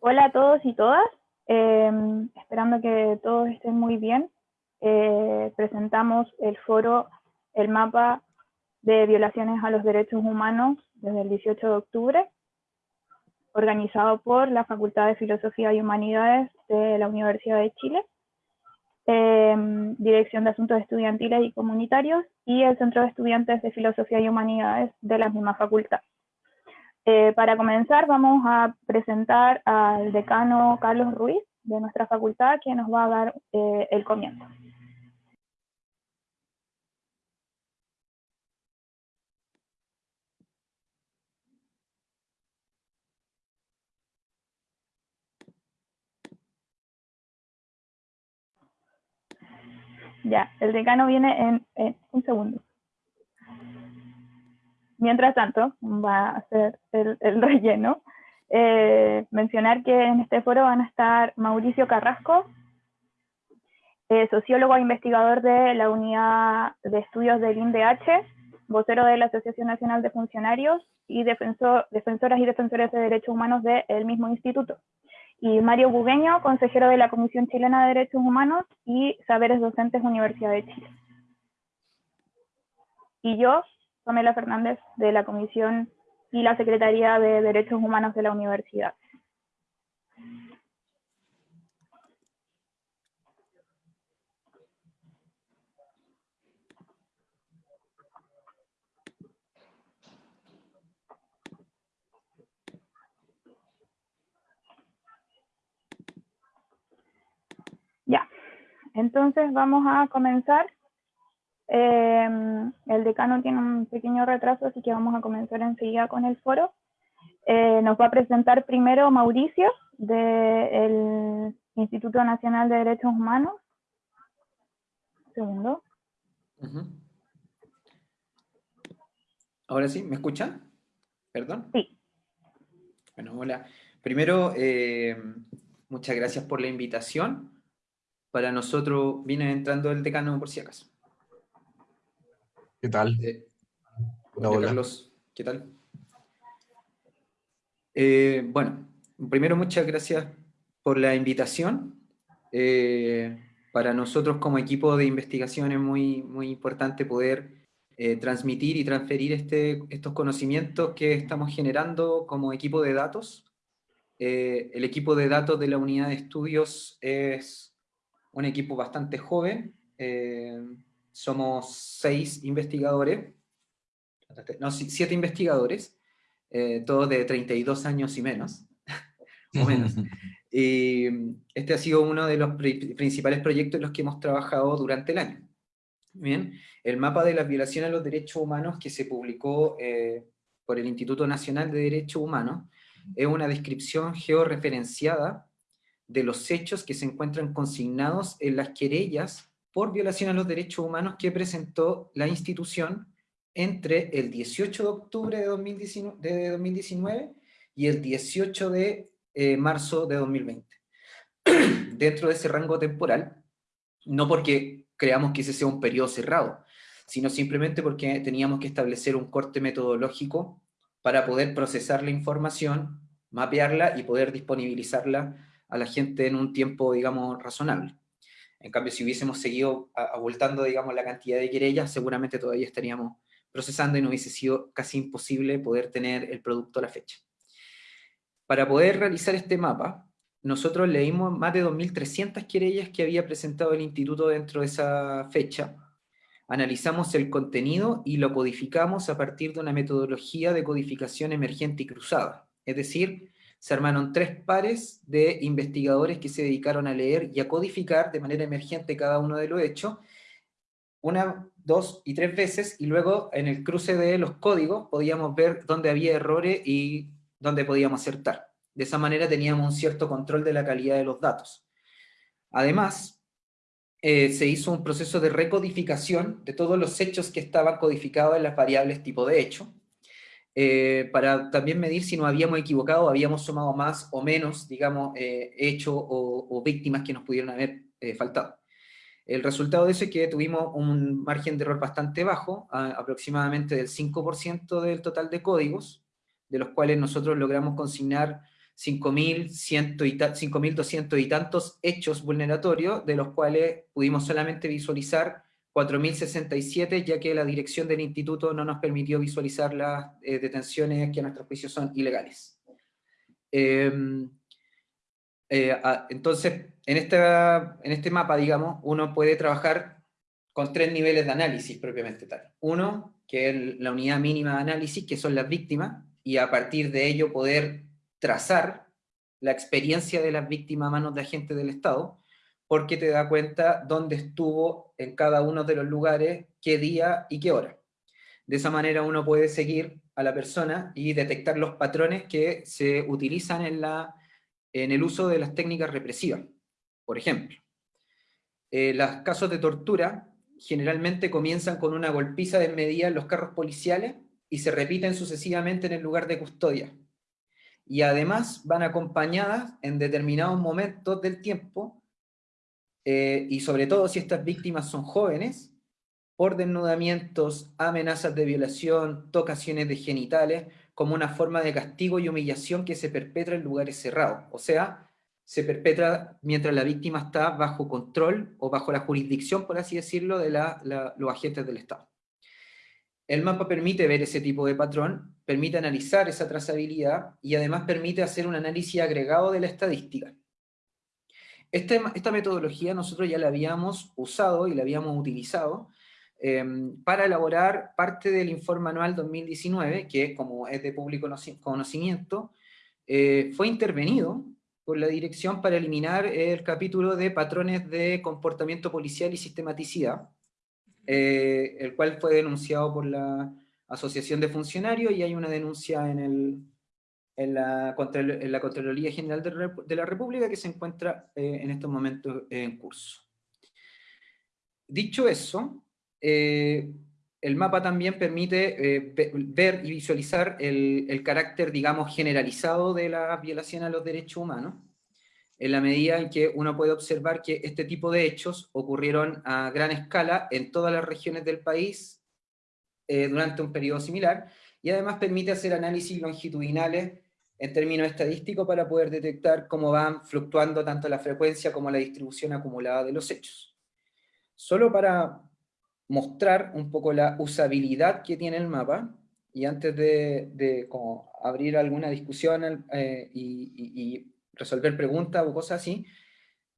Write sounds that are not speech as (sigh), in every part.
Hola a todos y todas, em, esperando que todos estén muy bien. Eh, presentamos el foro, el mapa de violaciones a los derechos humanos desde el 18 de octubre, organizado por la Facultad de Filosofía y Humanidades de la Universidad de Chile, em, Dirección de Asuntos Estudiantiles y Comunitarios y el Centro de Estudiantes de Filosofía y Humanidades de la misma facultad. Eh, para comenzar vamos a presentar al decano Carlos Ruiz de nuestra facultad, que nos va a dar eh, el comienzo. Ya, el decano viene en un segundo. Mientras tanto, va a hacer el, (laughs) relleno. Eh, mencionar que en este foro van a estar Mauricio Carrasco, eh, sociólogo e investigador de la Unidad de Estudios del INDH, vocero de la Asociación Nacional de Funcionarios y defensor, defensoras y defensores de derechos humanos del mismo instituto. Y Mario Bugueño, consejero de la Comisión Chilena de Derechos Humanos y Saberes Docentes Universidad de Chile. Y yo, Pamela Fernández, de la Comisión y la Secretaría de Derechos Humanos de la Universidad. Ya, entonces vamos a comenzar Em, el decano tiene un pequeño retraso, así que vamos a comenzar enseguida con el foro. Eh, nos va a presentar primero Mauricio, del Instituto Nacional de Derechos Humanos. Segundo. Ahora sí, ¿me escucha? ¿Perdón? Sí. Bueno, hola. Primero, eh, muchas gracias por la invitación. Para nosotros viene entrando el decano por si acaso. ¿Qué tal? Eh, hola, Carlos, ¿qué tal? Eh, bueno, primero muchas gracias por la invitación. Eh, para nosotros como equipo de investigación es muy, muy importante poder transmitir y transferir este, estos conocimientos que estamos generando como equipo de datos. el equipo de datos de la unidad de estudios es un equipo bastante joven, somos seis investigadores, no, siete investigadores, eh, todos de 32 años y menos, (laughs) o menos. (laughs) y este ha sido uno de los principales proyectos en los que hemos trabajado durante el año. Bien, el mapa de las violaciones a los derechos humanos que se publicó eh, por el Instituto Nacional de Derechos Humanos es una descripción georreferenciada de los hechos que se encuentran consignados en las querellas por violación a los derechos humanos que presentó la institución entre el 18 de octubre de 2019, y el 18 de eh, marzo de 2020. (clears throat) Dentro de ese rango temporal, no porque creamos que ese sea un periodo cerrado, sino simplemente porque teníamos que establecer un corte metodológico para poder procesar la información, mapearla y poder disponibilizarla a la gente en un tiempo, digamos, razonable. En cambio, si hubiésemos seguido abultando, digamos, la cantidad de querellas, seguramente todavía estaríamos procesando y no hubiese sido casi imposible poder tener el producto a la fecha. Para poder realizar este mapa, nosotros leímos más de 2.300 querellas que había presentado el instituto dentro de esa fecha, analizamos el contenido y lo codificamos a partir de una metodología de codificación emergente y cruzada, es decir, se armaron tres pares de investigadores que se dedicaron a leer y a codificar de manera emergente cada uno de los hechos, una, dos y tres veces, y luego en el cruce de los códigos podíamos ver dónde había errores y dónde podíamos acertar. De esa manera teníamos un cierto control de la calidad de los datos. Además, eh, se hizo un proceso de recodificación de todos los hechos que estaban codificados en las variables tipo de hecho, eh, para también medir si nos habíamos equivocado, habíamos sumado más o menos, digamos, eh, hechos o, víctimas que nos pudieron haber eh, faltado. El resultado de eso es que tuvimos un margen de error bastante bajo, aproximadamente del 5% del total de códigos, de los cuales nosotros logramos consignar 5.200 y, y tantos hechos vulneratorios, de los cuales pudimos solamente visualizar 4.067, ya que la dirección del instituto no nos permitió visualizar las eh, detenciones que a nuestro juicio son ilegales. Em, eh, entonces, en, esta, en este mapa, digamos, uno puede trabajar con tres niveles de análisis propiamente tal. Uno, que es la unidad mínima de análisis, que son las víctimas, y a partir de ello poder trazar la experiencia de las víctimas a manos de agentes del Estado, porque te da cuenta dónde estuvo en cada uno de los lugares, qué día y qué hora. De esa manera uno puede seguir a la persona y detectar los patrones que se utilizan en, la, en el uso de las técnicas represivas. Por ejemplo, eh, los casos de tortura generalmente comienzan con una golpiza desmedida en los carros policiales y se repiten sucesivamente en el lugar de custodia. Y además van acompañadas en determinados momentos del tiempo, eh, y sobre todo si estas víctimas son jóvenes, por desnudamientos, amenazas de violación, tocaciones de genitales, como una forma de castigo y humillación que se perpetra en lugares cerrados. O sea, se perpetra mientras la víctima está bajo control o bajo la jurisdicción, por así decirlo, de los agentes del Estado. El mapa permite ver ese tipo de patrón, permite analizar esa trazabilidad y además permite hacer un análisis agregado de la estadística. Este, esta metodología nosotros ya la habíamos usado y la habíamos utilizado em, para elaborar parte del informe anual 2019, que como es de público conocimiento, eh, fue intervenido por la dirección para eliminar el capítulo de patrones de comportamiento policial y sistematicidad, eh, el cual fue denunciado por la Asociación de Funcionarios y hay una denuncia en, el, en, la, en la Contraloría General de, la República que se encuentra eh, en estos momentos en curso. Dicho eso, eh, el mapa también permite ver y visualizar el, el, carácter, digamos, generalizado de la violación a los derechos humanos, en la medida en que uno puede observar que este tipo de hechos ocurrieron a gran escala en todas las regiones del país eh, durante un periodo similar, y además permite hacer análisis longitudinales en términos estadísticos para poder detectar cómo van fluctuando tanto la frecuencia como la distribución acumulada de los hechos. Solo para mostrar un poco la usabilidad que tiene el mapa, y antes de, abrir alguna discusión eh, y resolver preguntas o cosas así,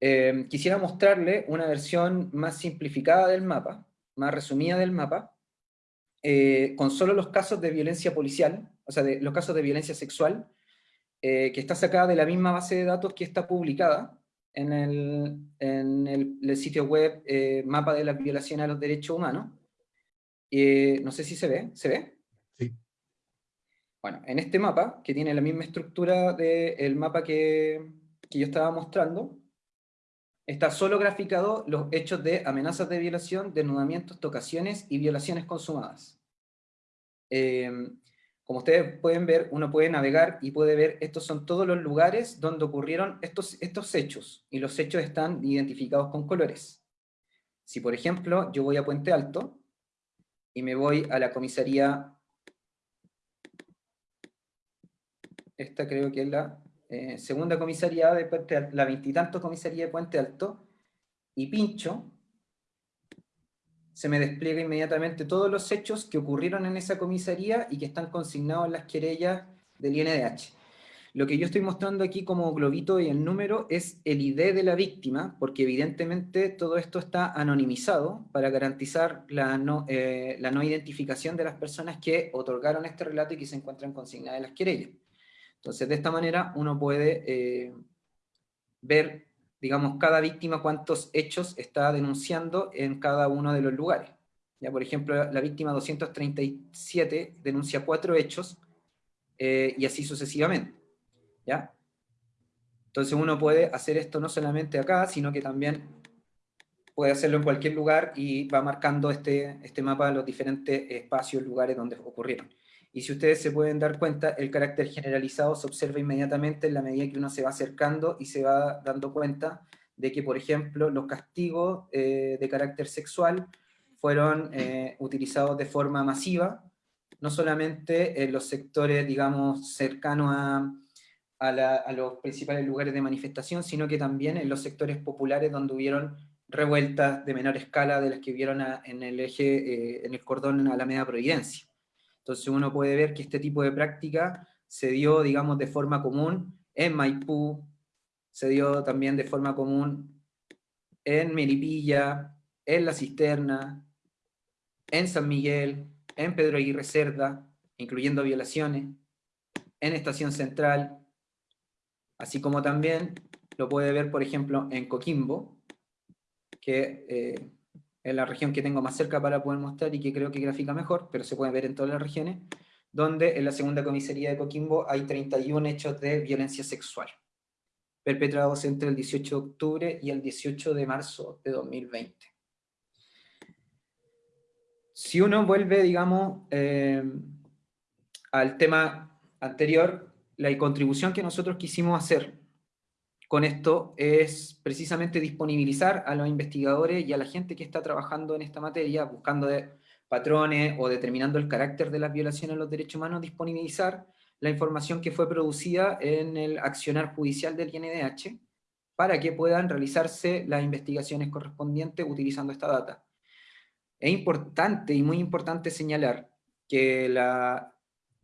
eh, quisiera mostrarle una versión más simplificada del mapa, más resumida del mapa, eh, con solo los casos de violencia policial, o sea, de, los casos de violencia sexual, eh, que está sacada de la misma base de datos que está publicada en el, en el, sitio web Mapa de la Violación a los Derechos Humanos. no sé si se ve, ¿se ve? Bueno, en este mapa, que tiene la misma estructura del mapa que, yo estaba mostrando, está solo graficado los hechos de amenazas de violación, desnudamientos, tocaciones y violaciones consumadas. Em, como ustedes pueden ver, uno puede navegar y puede ver, estos son todos los lugares donde ocurrieron estos, estos hechos, y los hechos están identificados con colores. Si por ejemplo, yo voy a Puente Alto, y me voy a la comisaría esta creo que es la eh, segunda comisaría de Puente Alto, la veintitantos comisaría de Puente Alto, y pincho, se me despliega inmediatamente todos los hechos que ocurrieron en esa comisaría y que están consignados en las querellas del INDH. Lo que yo estoy mostrando aquí como globito y el número es el ID de la víctima, porque evidentemente todo esto está anonimizado para garantizar la no, eh, la no identificación de las personas que otorgaron este relato y que se encuentran consignadas en las querellas. Entonces, de esta manera uno puede eh, ver, digamos, cada víctima cuántos hechos está denunciando en cada uno de los lugares. Ya, por ejemplo, la víctima 237 denuncia cuatro hechos, eh, y así sucesivamente. ¿ya? Entonces uno puede hacer esto no solamente acá, sino que también puede hacerlo en cualquier lugar y va marcando este, este mapa los diferentes espacios, lugares donde ocurrieron. Y si ustedes se pueden dar cuenta, el carácter generalizado se observa inmediatamente en la medida que uno se va acercando y se va dando cuenta de que, por ejemplo, los castigos eh, de carácter sexual fueron eh, utilizados de forma masiva, no solamente en los sectores, digamos, cercanos a, a, los principales lugares de manifestación, sino que también en los sectores populares donde hubieron revueltas de menor escala de las que hubieron en el eje, eh, en el cordón Alameda Providencia. Entonces uno puede ver que este tipo de práctica se dio, digamos, de forma común en Maipú, se dio también de forma común en Melipilla, en La Cisterna, en San Miguel, en Pedro Aguirre Cerda, incluyendo violaciones, en Estación Central, así como también lo puede ver, por ejemplo, en Coquimbo, que eh, es la región que tengo más cerca para poder mostrar y que creo que grafica mejor, pero se puede ver en todas las regiones, donde en la segunda comisaría de Coquimbo hay 31 hechos de violencia sexual, perpetrados entre el 18 de octubre y el 18 de marzo de 2020. Si uno vuelve, digamos, eh, al tema anterior, la contribución que nosotros quisimos hacer con esto es precisamente disponibilizar a los investigadores y a la gente que está trabajando en esta materia, buscando patrones o determinando el carácter de las violaciones a los derechos humanos, disponibilizar la información que fue producida en el accionar judicial del INDH para que puedan realizarse las investigaciones correspondientes utilizando esta data. Es importante y muy importante señalar que la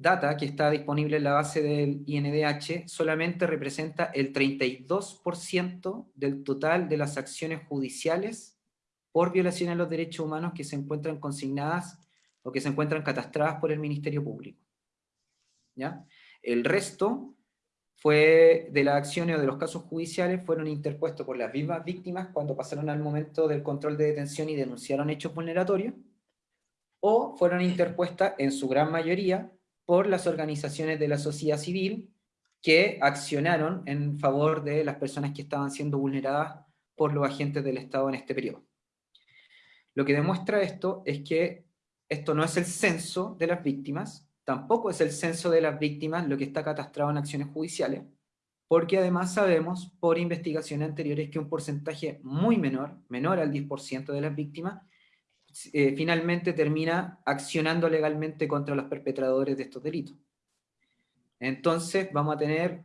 data que está disponible en la base del INDH solamente representa el 32% del total de las acciones judiciales por violación a los derechos humanos que se encuentran consignadas o que se encuentran catastradas por el Ministerio Público. ¿Ya? El resto fue de las acciones o de los casos judiciales fueron interpuestos por las mismas víctimas cuando pasaron al momento del control de detención y denunciaron hechos vulneratorios, o fueron interpuestas en su gran mayoría por las organizaciones de la sociedad civil que accionaron en favor de las personas que estaban siendo vulneradas por los agentes del Estado en este periodo. Lo que demuestra esto es que esto no es el censo de las víctimas, tampoco es el censo de las víctimas lo que está catastrado en acciones judiciales, porque además sabemos por investigaciones anteriores que un porcentaje muy menor, menor al 10% de las víctimas, eh, finalmente termina accionando legalmente contra los perpetradores de estos delitos. Entonces vamos a tener,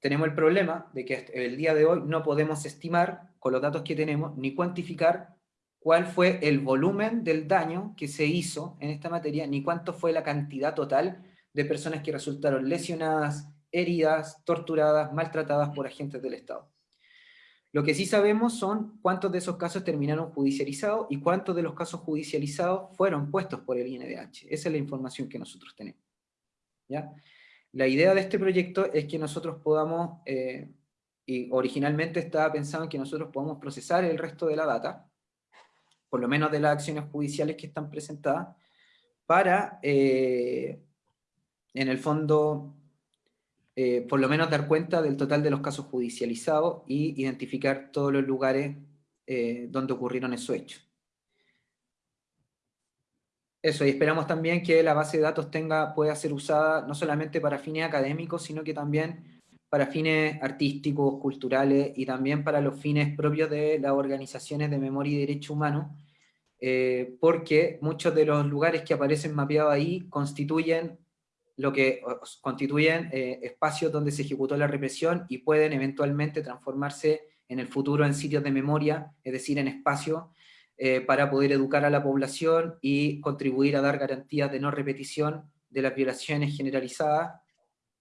tenemos el problema de que el día de hoy no podemos estimar, con los datos que tenemos, ni cuantificar cuál fue el volumen del daño que se hizo en esta materia, ni cuánto fue la cantidad total de personas que resultaron lesionadas, heridas, torturadas, maltratadas por agentes del Estado. Lo que sí sabemos son cuántos de esos casos terminaron judicializados y cuántos de los casos judicializados fueron puestos por el INDH. Esa es la información que nosotros tenemos. ¿Ya? La idea de este proyecto es que nosotros podamos, eh, y originalmente estaba pensado en que nosotros podamos procesar el resto de la data, por lo menos de las acciones judiciales que están presentadas, para, eh, en el fondo, eh, por lo menos dar cuenta del total de los casos judicializados y identificar todos los lugares eh, donde ocurrieron esos hechos. Eso, y esperamos también que la base de datos tenga, pueda ser usada no solamente para fines académicos, sino que también para fines artísticos, culturales, y también para los fines propios de las organizaciones de memoria y derecho humano, eh, porque muchos de los lugares que aparecen mapeados ahí constituyen lo que constituyen eh, espacios donde se ejecutó la represión y pueden eventualmente transformarse en el futuro en sitios de memoria, es decir, en espacios, eh, para poder educar a la población y contribuir a dar garantías de no repetición de las violaciones generalizadas,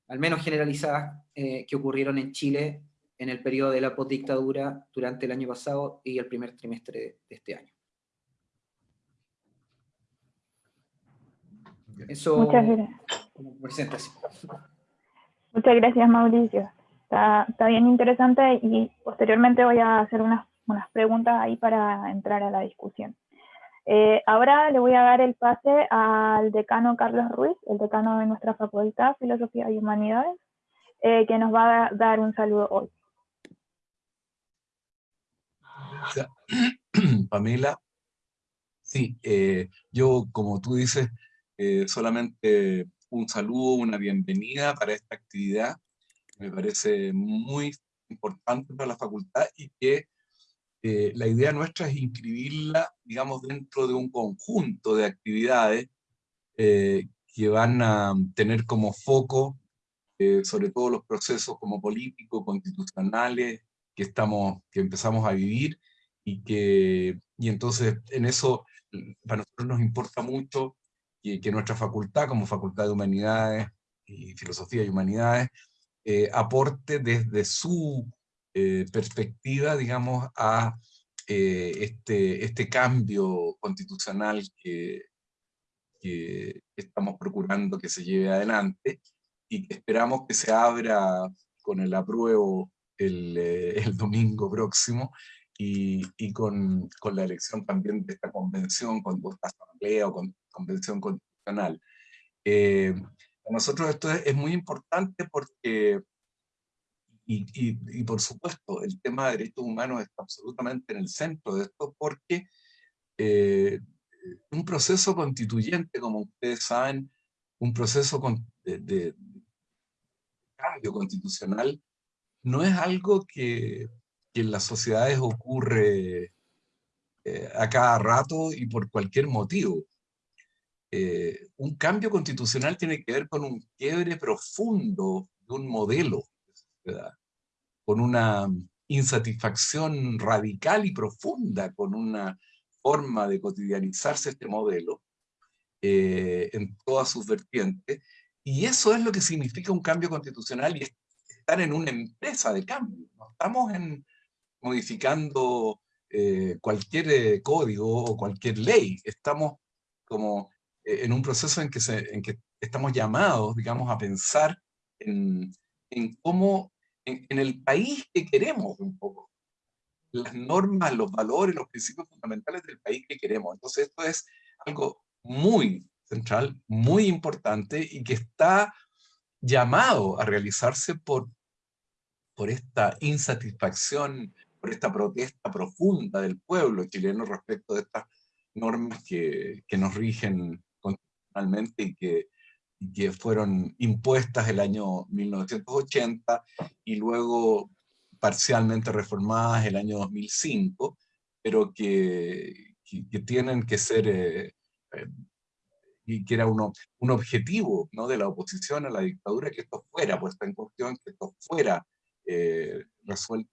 al menos generalizadas, eh, que ocurrieron en Chile en el periodo de la postdictadura durante el año pasado y el primer trimestre de este año. Muchas gracias. Muchas gracias, Mauricio. Está, bien interesante y posteriormente voy a hacer unas, preguntas ahí para entrar a la discusión. Eh, ahora le voy a dar el pase al decano Carlos Ruiz, el decano de nuestra Facultad, Filosofía y Humanidades, eh, que nos va a dar un saludo hoy. (coughs) Pamela. Sí, eh, yo, como tú dices, eh, solamente un saludo, una bienvenida para esta actividad. Me parece muy importante para la facultad y que eh, la idea nuestra es inscribirla, digamos, dentro de un conjunto de actividades eh, que van a tener como foco sobre todo los procesos como políticos, constitucionales, que, estamos, que empezamos a vivir, y que y entonces en eso para nosotros nos importa mucho que, que nuestra facultad, como Facultad de Humanidades y Filosofía y Humanidades, eh, aporte desde su eh, perspectiva, digamos, a eh, este, este cambio constitucional que, que estamos procurando que se lleve adelante. Y que esperamos que se abra con el apruebo el, el domingo próximo y, y con, con, la elección también de esta convención, con esta asamblea o con, convención constitucional. Eh, para nosotros esto es, muy importante porque, y, y, y, por supuesto, el tema de derechos humanos está absolutamente en el centro de esto porque eh, un proceso constituyente, como ustedes saben, un proceso de, de cambio constitucional, no es algo que que en las sociedades ocurre eh, a cada rato y por cualquier motivo. Eh, un cambio constitucional tiene que ver con un quiebre profundo de un modelo con una insatisfacción radical y profunda con una forma de cotidianizarse este modelo eh, en todas sus vertientes, y eso es lo que significa un cambio constitucional y estar en una empresa de cambio. No estamos en, modificando eh, cualquier código o cualquier ley. Estamos como en un proceso en que, se, en que estamos llamados, digamos, a pensar en, en cómo, en, en, el país que queremos un poco. Las normas, los valores, los principios fundamentales del país que queremos. Entonces esto es algo muy central, muy importante y que está llamado a realizarse por, por esta insatisfacción por esta protesta profunda del pueblo chileno respecto de estas normas que, que nos rigen constitucionalmente y que, que fueron impuestas el año 1980 y luego parcialmente reformadas el año 2005, pero que, que, tienen que ser, eh, eh, y que era uno, un objetivo ¿no? de la oposición a la dictadura, que esto fuera puesta en cuestión, que esto fuera eh, resuelto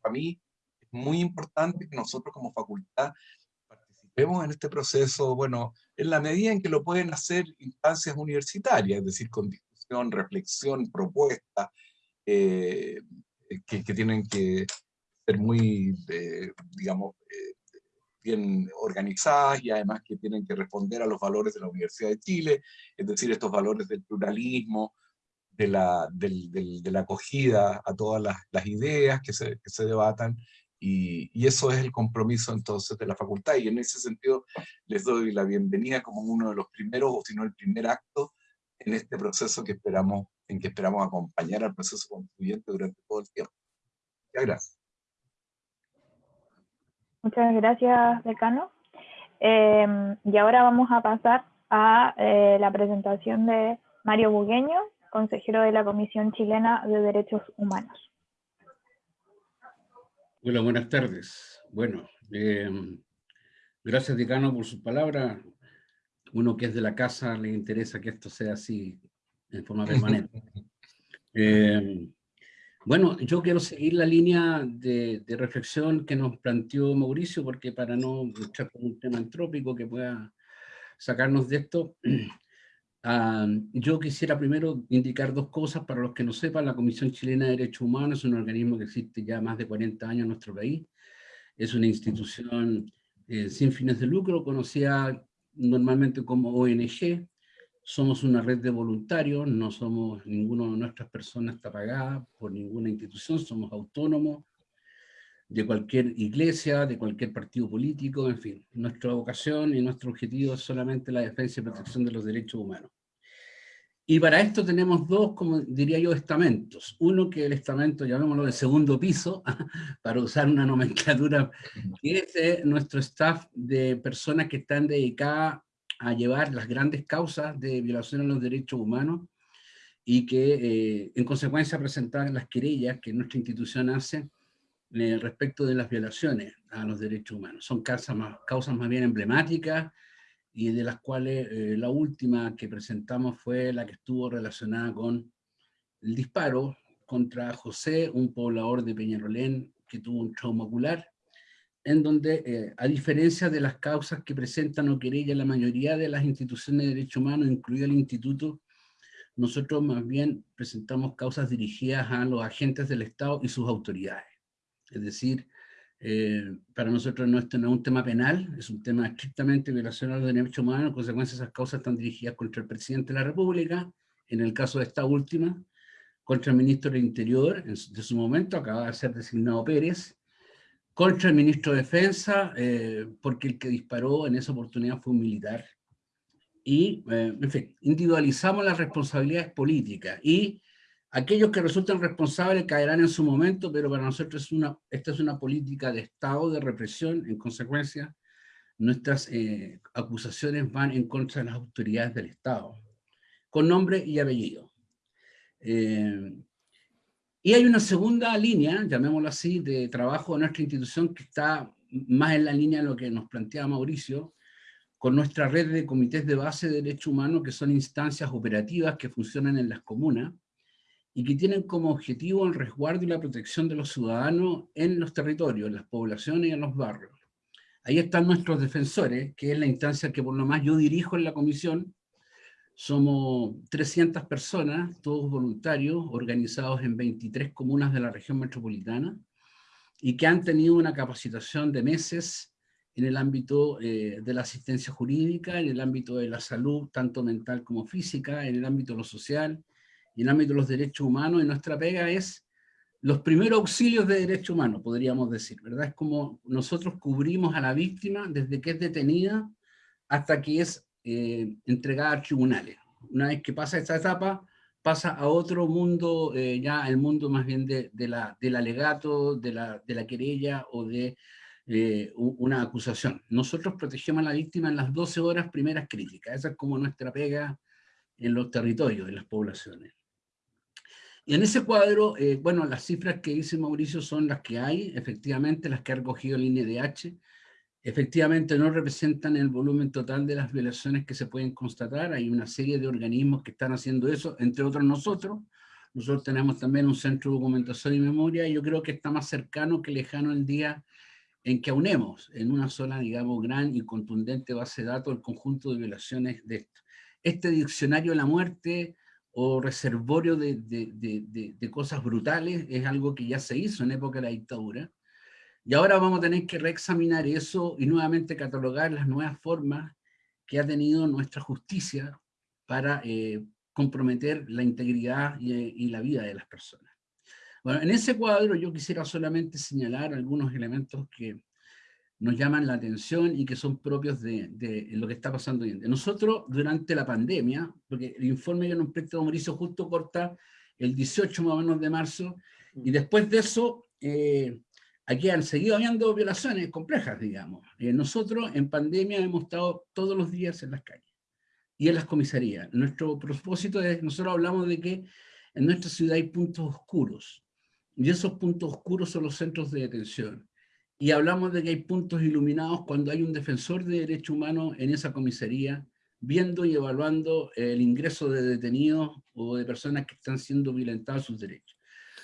para mí es muy importante que nosotros como facultad participemos en este proceso, bueno, en la medida en que lo pueden hacer instancias universitarias, es decir, con discusión, reflexión, propuesta, eh, que, tienen que ser muy, eh, digamos, eh, bien organizadas y además que tienen que responder a los valores de la Universidad de Chile, es decir, estos valores del pluralismo, de la, de la acogida a todas las, ideas que se, que se debatan, y, eso es el compromiso entonces de la facultad, y en ese sentido les doy la bienvenida como uno de los primeros, o si no el primer acto, en este proceso que esperamos, en que esperamos acompañar al proceso constituyente durante todo el tiempo. Muchas gracias. Muchas gracias, decano. Eh, y ahora vamos a pasar a eh, la presentación de Mario Bugueño, consejero de la Comisión Chilena de Derechos Humanos. Hola, buenas tardes. Bueno, eh, gracias, decano, por su palabra. Uno que es de la casa le interesa que esto sea así, en forma permanente. (laughs) Eh, bueno, yo quiero seguir la línea de, de, reflexión que nos planteó Mauricio, porque para no luchar con un tema entrópico que pueda sacarnos de esto, (clears throat) yo quisiera primero indicar dos cosas para los que no sepan. La Comisión Chilena de Derechos Humanos es un organismo que existe ya más de 40 años en nuestro país. Es una institución eh, sin fines de lucro, conocida normalmente como ONG. Somos una red de voluntarios, no somos, ninguno de nuestras personas está pagada por ninguna institución, somos autónomos de cualquier iglesia, de cualquier partido político, en fin. Nuestra vocación y nuestro objetivo es solamente la defensa y protección de los derechos humanos. Y para esto tenemos dos, como diría yo, estamentos. Uno que es el estamento, llamémoslo de segundo piso, (laughs) para usar una nomenclatura, que es eh, nuestro staff de personas que están dedicadas a llevar las grandes causas de violación a los derechos humanos y que eh, en consecuencia presentar las querellas que nuestra institución hace eh, respecto de las violaciones a los derechos humanos. Son causas más, bien emblemáticas y de las cuales eh, la última que presentamos fue la que estuvo relacionada con el disparo contra José, un poblador de Peñarolén que tuvo un trauma ocular, en donde, eh, a diferencia de las causas que presentan o querella la mayoría de las instituciones de derechos humanos, incluido el instituto, nosotros más bien presentamos causas dirigidas a los agentes del Estado y sus autoridades. Es decir, eh, para nosotros no, esto no es un tema penal, es un tema estrictamente violación a los derechos humanos, en consecuencia esas causas están dirigidas contra el presidente de la República, en el caso de esta última, contra el ministro del Interior, de su momento acaba de ser designado Pérez, contra el ministro de Defensa, eh, porque el que disparó en esa oportunidad fue un militar. Y, eh, en fin, individualizamos las responsabilidades políticas y aquellos que resultan responsables caerán en su momento, pero para nosotros es una, esta es una política de Estado de represión, en consecuencia, nuestras eh, acusaciones van en contra de las autoridades del Estado, con nombre y apellido. Y hay una segunda línea, llamémoslo así, de trabajo de nuestra institución que está más en la línea de lo que nos planteaba Mauricio, con nuestra red de comités de base de derechos humanos, que son instancias operativas que funcionan en las comunas, y que tienen como objetivo el resguardo y la protección de los ciudadanos en los territorios, en las poblaciones y en los barrios. Ahí están nuestros defensores, que es la instancia que por lo más yo dirijo en la comisión, somos 300 personas, todos voluntarios, organizados en 23 comunas de la región metropolitana, y que han tenido una capacitación de meses en el ámbito eh, de la asistencia jurídica, en el ámbito de la salud, tanto mental como física, en el ámbito de lo social, en el ámbito de los derechos humanos, y nuestra pega es los primeros auxilios de derechos humanos, podríamos decir, ¿verdad? Es como nosotros cubrimos a la víctima desde que es detenida hasta que es eh, entregada a tribunales. Una vez que pasa esta etapa, pasa a otro mundo, eh, ya el mundo más bien de, del alegato, de la, de la querella o de eh, una acusación. Nosotros protegemos a la víctima en las 12 horas primeras críticas. Esa es como nuestra pega en los territorios, en las poblaciones. Y en ese cuadro, bueno, las cifras que dice Mauricio son las que hay, efectivamente, las que ha recogido el INDH, efectivamente no representan el volumen total de las violaciones que se pueden constatar. Hay una serie de organismos que están haciendo eso, entre otros nosotros. Nosotros tenemos también un centro de documentación y memoria, y yo creo que está más cercano que lejano el día en que aunemos en una sola, digamos, gran y contundente base de datos el conjunto de violaciones de esto. Este diccionario de la muerte o reservorio de, de, de cosas brutales es algo que ya se hizo en época de la dictadura, y ahora vamos a tener que reexaminar eso y nuevamente catalogar las nuevas formas que ha tenido nuestra justicia para eh, comprometer la integridad y, la vida de las personas. Bueno, en ese cuadro yo quisiera solamente señalar algunos elementos que nos llaman la atención y que son propios de, lo que está pasando hoy en día. Nosotros, durante la pandemia, porque el informe que nos presta Mauricio justo corta el 18 más o menos de marzo, y después de eso, eh, aquí han seguido habiendo violaciones complejas, digamos. Eh, nosotros en pandemia hemos estado todos los días en las calles y en las comisarías. Nuestro propósito es, nosotros hablamos de que en nuestra ciudad hay puntos oscuros, y esos puntos oscuros son los centros de detención. Y hablamos de que hay puntos iluminados cuando hay un defensor de derechos humanos en esa comisaría, viendo y evaluando el ingreso de detenidos o de personas que están siendo violentadas sus derechos.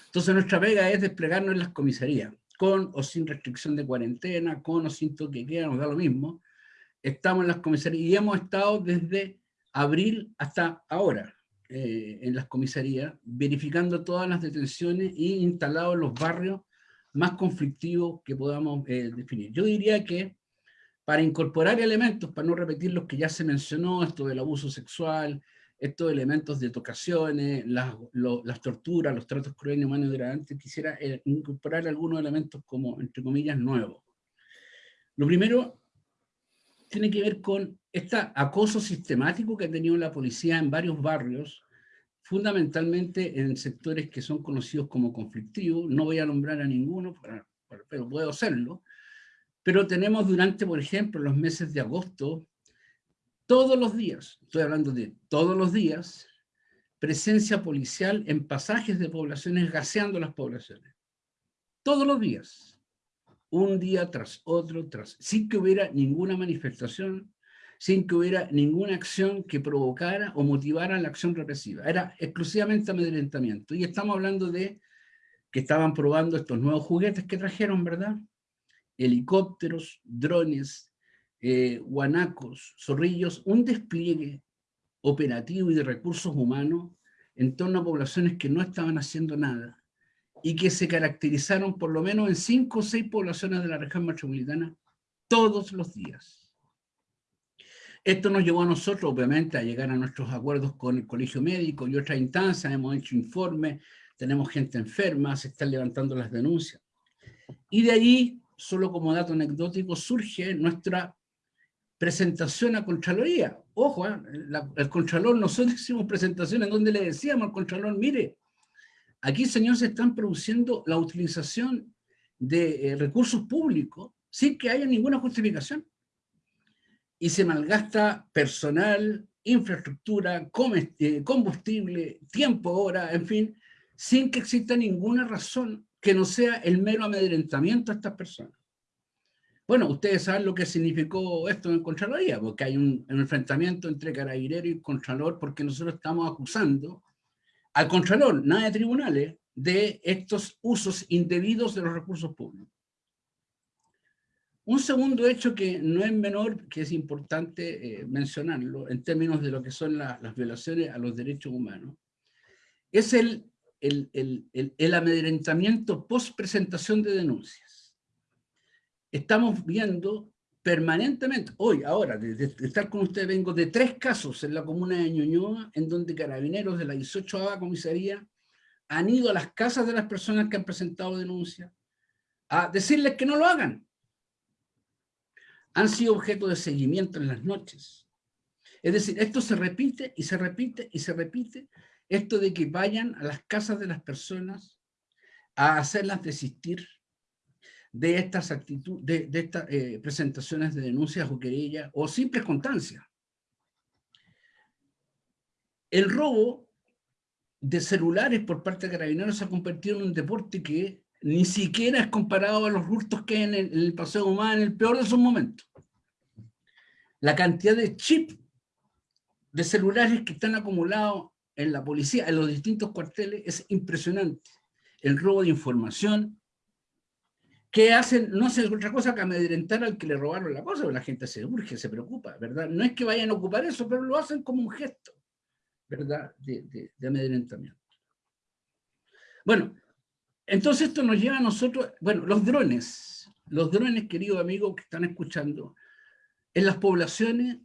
Entonces nuestra pega es desplegarnos en las comisarías con o sin restricción de cuarentena, con o sin toque queda, nos da lo mismo. Estamos en las comisarías y hemos estado desde abril hasta ahora eh, en las comisarías, verificando todas las detenciones y instalados en los barrios más conflictivos que podamos eh, definir. Yo diría que para incorporar elementos, para no repetir los que ya se mencionó, esto del abuso sexual, estos elementos de tocaciones, las, las torturas, los tratos crueles, humanos y degradantes, quisiera eh, incorporar algunos elementos como, entre comillas, nuevos. Lo primero tiene que ver con este acoso sistemático que ha tenido la policía en varios barrios, fundamentalmente en sectores que son conocidos como conflictivos, no voy a nombrar a ninguno, pero puedo hacerlo, pero tenemos durante, por ejemplo, los meses de agosto, todos los días, estoy hablando de todos los días, presencia policial en pasajes de poblaciones, gaseando las poblaciones. Todos los días. Un día tras otro, tras, sin que hubiera ninguna manifestación, sin que hubiera ninguna acción que provocara o motivara la acción represiva. Era exclusivamente amedrentamiento. Y estamos hablando de que estaban probando estos nuevos juguetes que trajeron, ¿verdad? Helicópteros, drones, eh, guanacos, zorrillos, un despliegue operativo y de recursos humanos en torno a poblaciones que no estaban haciendo nada y que se caracterizaron por lo menos en cinco o seis poblaciones de la región metropolitana todos los días. Esto nos llevó a nosotros, obviamente, a llegar a nuestros acuerdos con el colegio médico y otras instancias, hemos hecho informes, tenemos gente enferma, se están levantando las denuncias. Y de ahí, solo como dato anecdótico, surge nuestra presentación a Contraloría. Ojo, ¿eh? el Contralor, nosotros (laughs) hicimos presentaciones donde le decíamos al Contralor, mire, aquí, señor, se están produciendo la utilización de eh, recursos públicos sin que haya ninguna justificación y se malgasta personal, infraestructura, eh, combustible, tiempo, hora, en fin, sin que exista ninguna razón que no sea el mero amedrentamiento a estas personas. Bueno, ustedes saben lo que significó esto en Contraloría, porque hay un, enfrentamiento entre carabinero y Contralor, porque nosotros estamos acusando al Contralor, nada de tribunales, de estos usos indebidos de los recursos públicos. Un segundo hecho que no es menor, que es importante eh, mencionarlo en términos de lo que son las violaciones a los derechos humanos, es el, el, el, el amedrentamiento post presentación de denuncias. Estamos viendo permanentemente, hoy, ahora, de, estar con ustedes, vengo de tres casos en la comuna de Ñuñoa, en donde carabineros de la 18 comisaría han ido a las casas de las personas que han presentado denuncias a decirles que no lo hagan, han sido objeto de seguimiento en las noches. Es decir, esto se repite y se repite y se repite, esto de que vayan a las casas de las personas a hacerlas desistir de estas actitudes, de, estas eh, presentaciones de denuncias o querellas o simples constancias. El robo de celulares por parte de carabineros se ha convertido en un deporte que ni siquiera es comparado a los hurtos que hay en el, paseo humano en el peor de sus momentos. La cantidad de chips de celulares que están acumulados en la policía, en los distintos cuarteles, es impresionante. El robo de información, que hacen, no hace otra cosa que amedrentar al que le robaron la cosa, la gente se urge, se preocupa, ¿verdad? No es que vayan a ocupar eso, pero lo hacen como un gesto, ¿verdad? De, de amedrentamiento. Bueno, entonces esto nos lleva a nosotros, bueno, los drones, los drones, queridos amigos que están escuchando, en las poblaciones,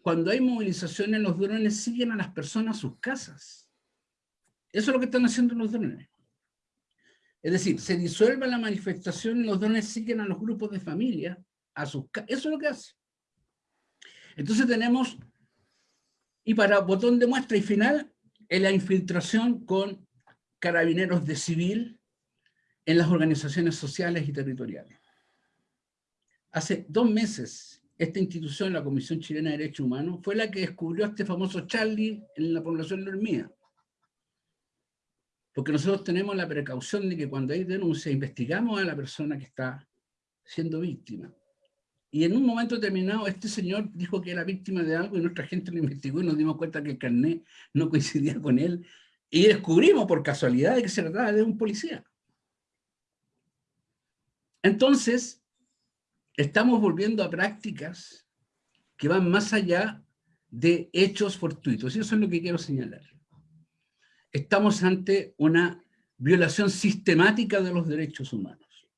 cuando hay movilizaciones, los drones siguen a las personas a sus casas. Eso es lo que están haciendo los drones. Es decir, se disuelve la manifestación y los drones siguen a los grupos de familia a sus. Eso es lo que hace. Entonces tenemos, y para botón de muestra y final, en la infiltración con carabineros de civil, en las organizaciones sociales y territoriales. Hace dos meses, esta institución, la Comisión Chilena de Derechos Humanos, fue la que descubrió a este famoso Charlie en la población de Porque nosotros tenemos la precaución de que cuando hay denuncia, investigamos a la persona que está siendo víctima. Y en un momento determinado, este señor dijo que era víctima de algo y nuestra gente lo investigó y nos dimos cuenta que el carnet no coincidía con él. Y descubrimos por casualidad que se trataba de un policía. Entonces, estamos volviendo a prácticas que van más allá de hechos fortuitos. Eso es lo que quiero señalar. Estamos ante una violación sistemática de los derechos humanos.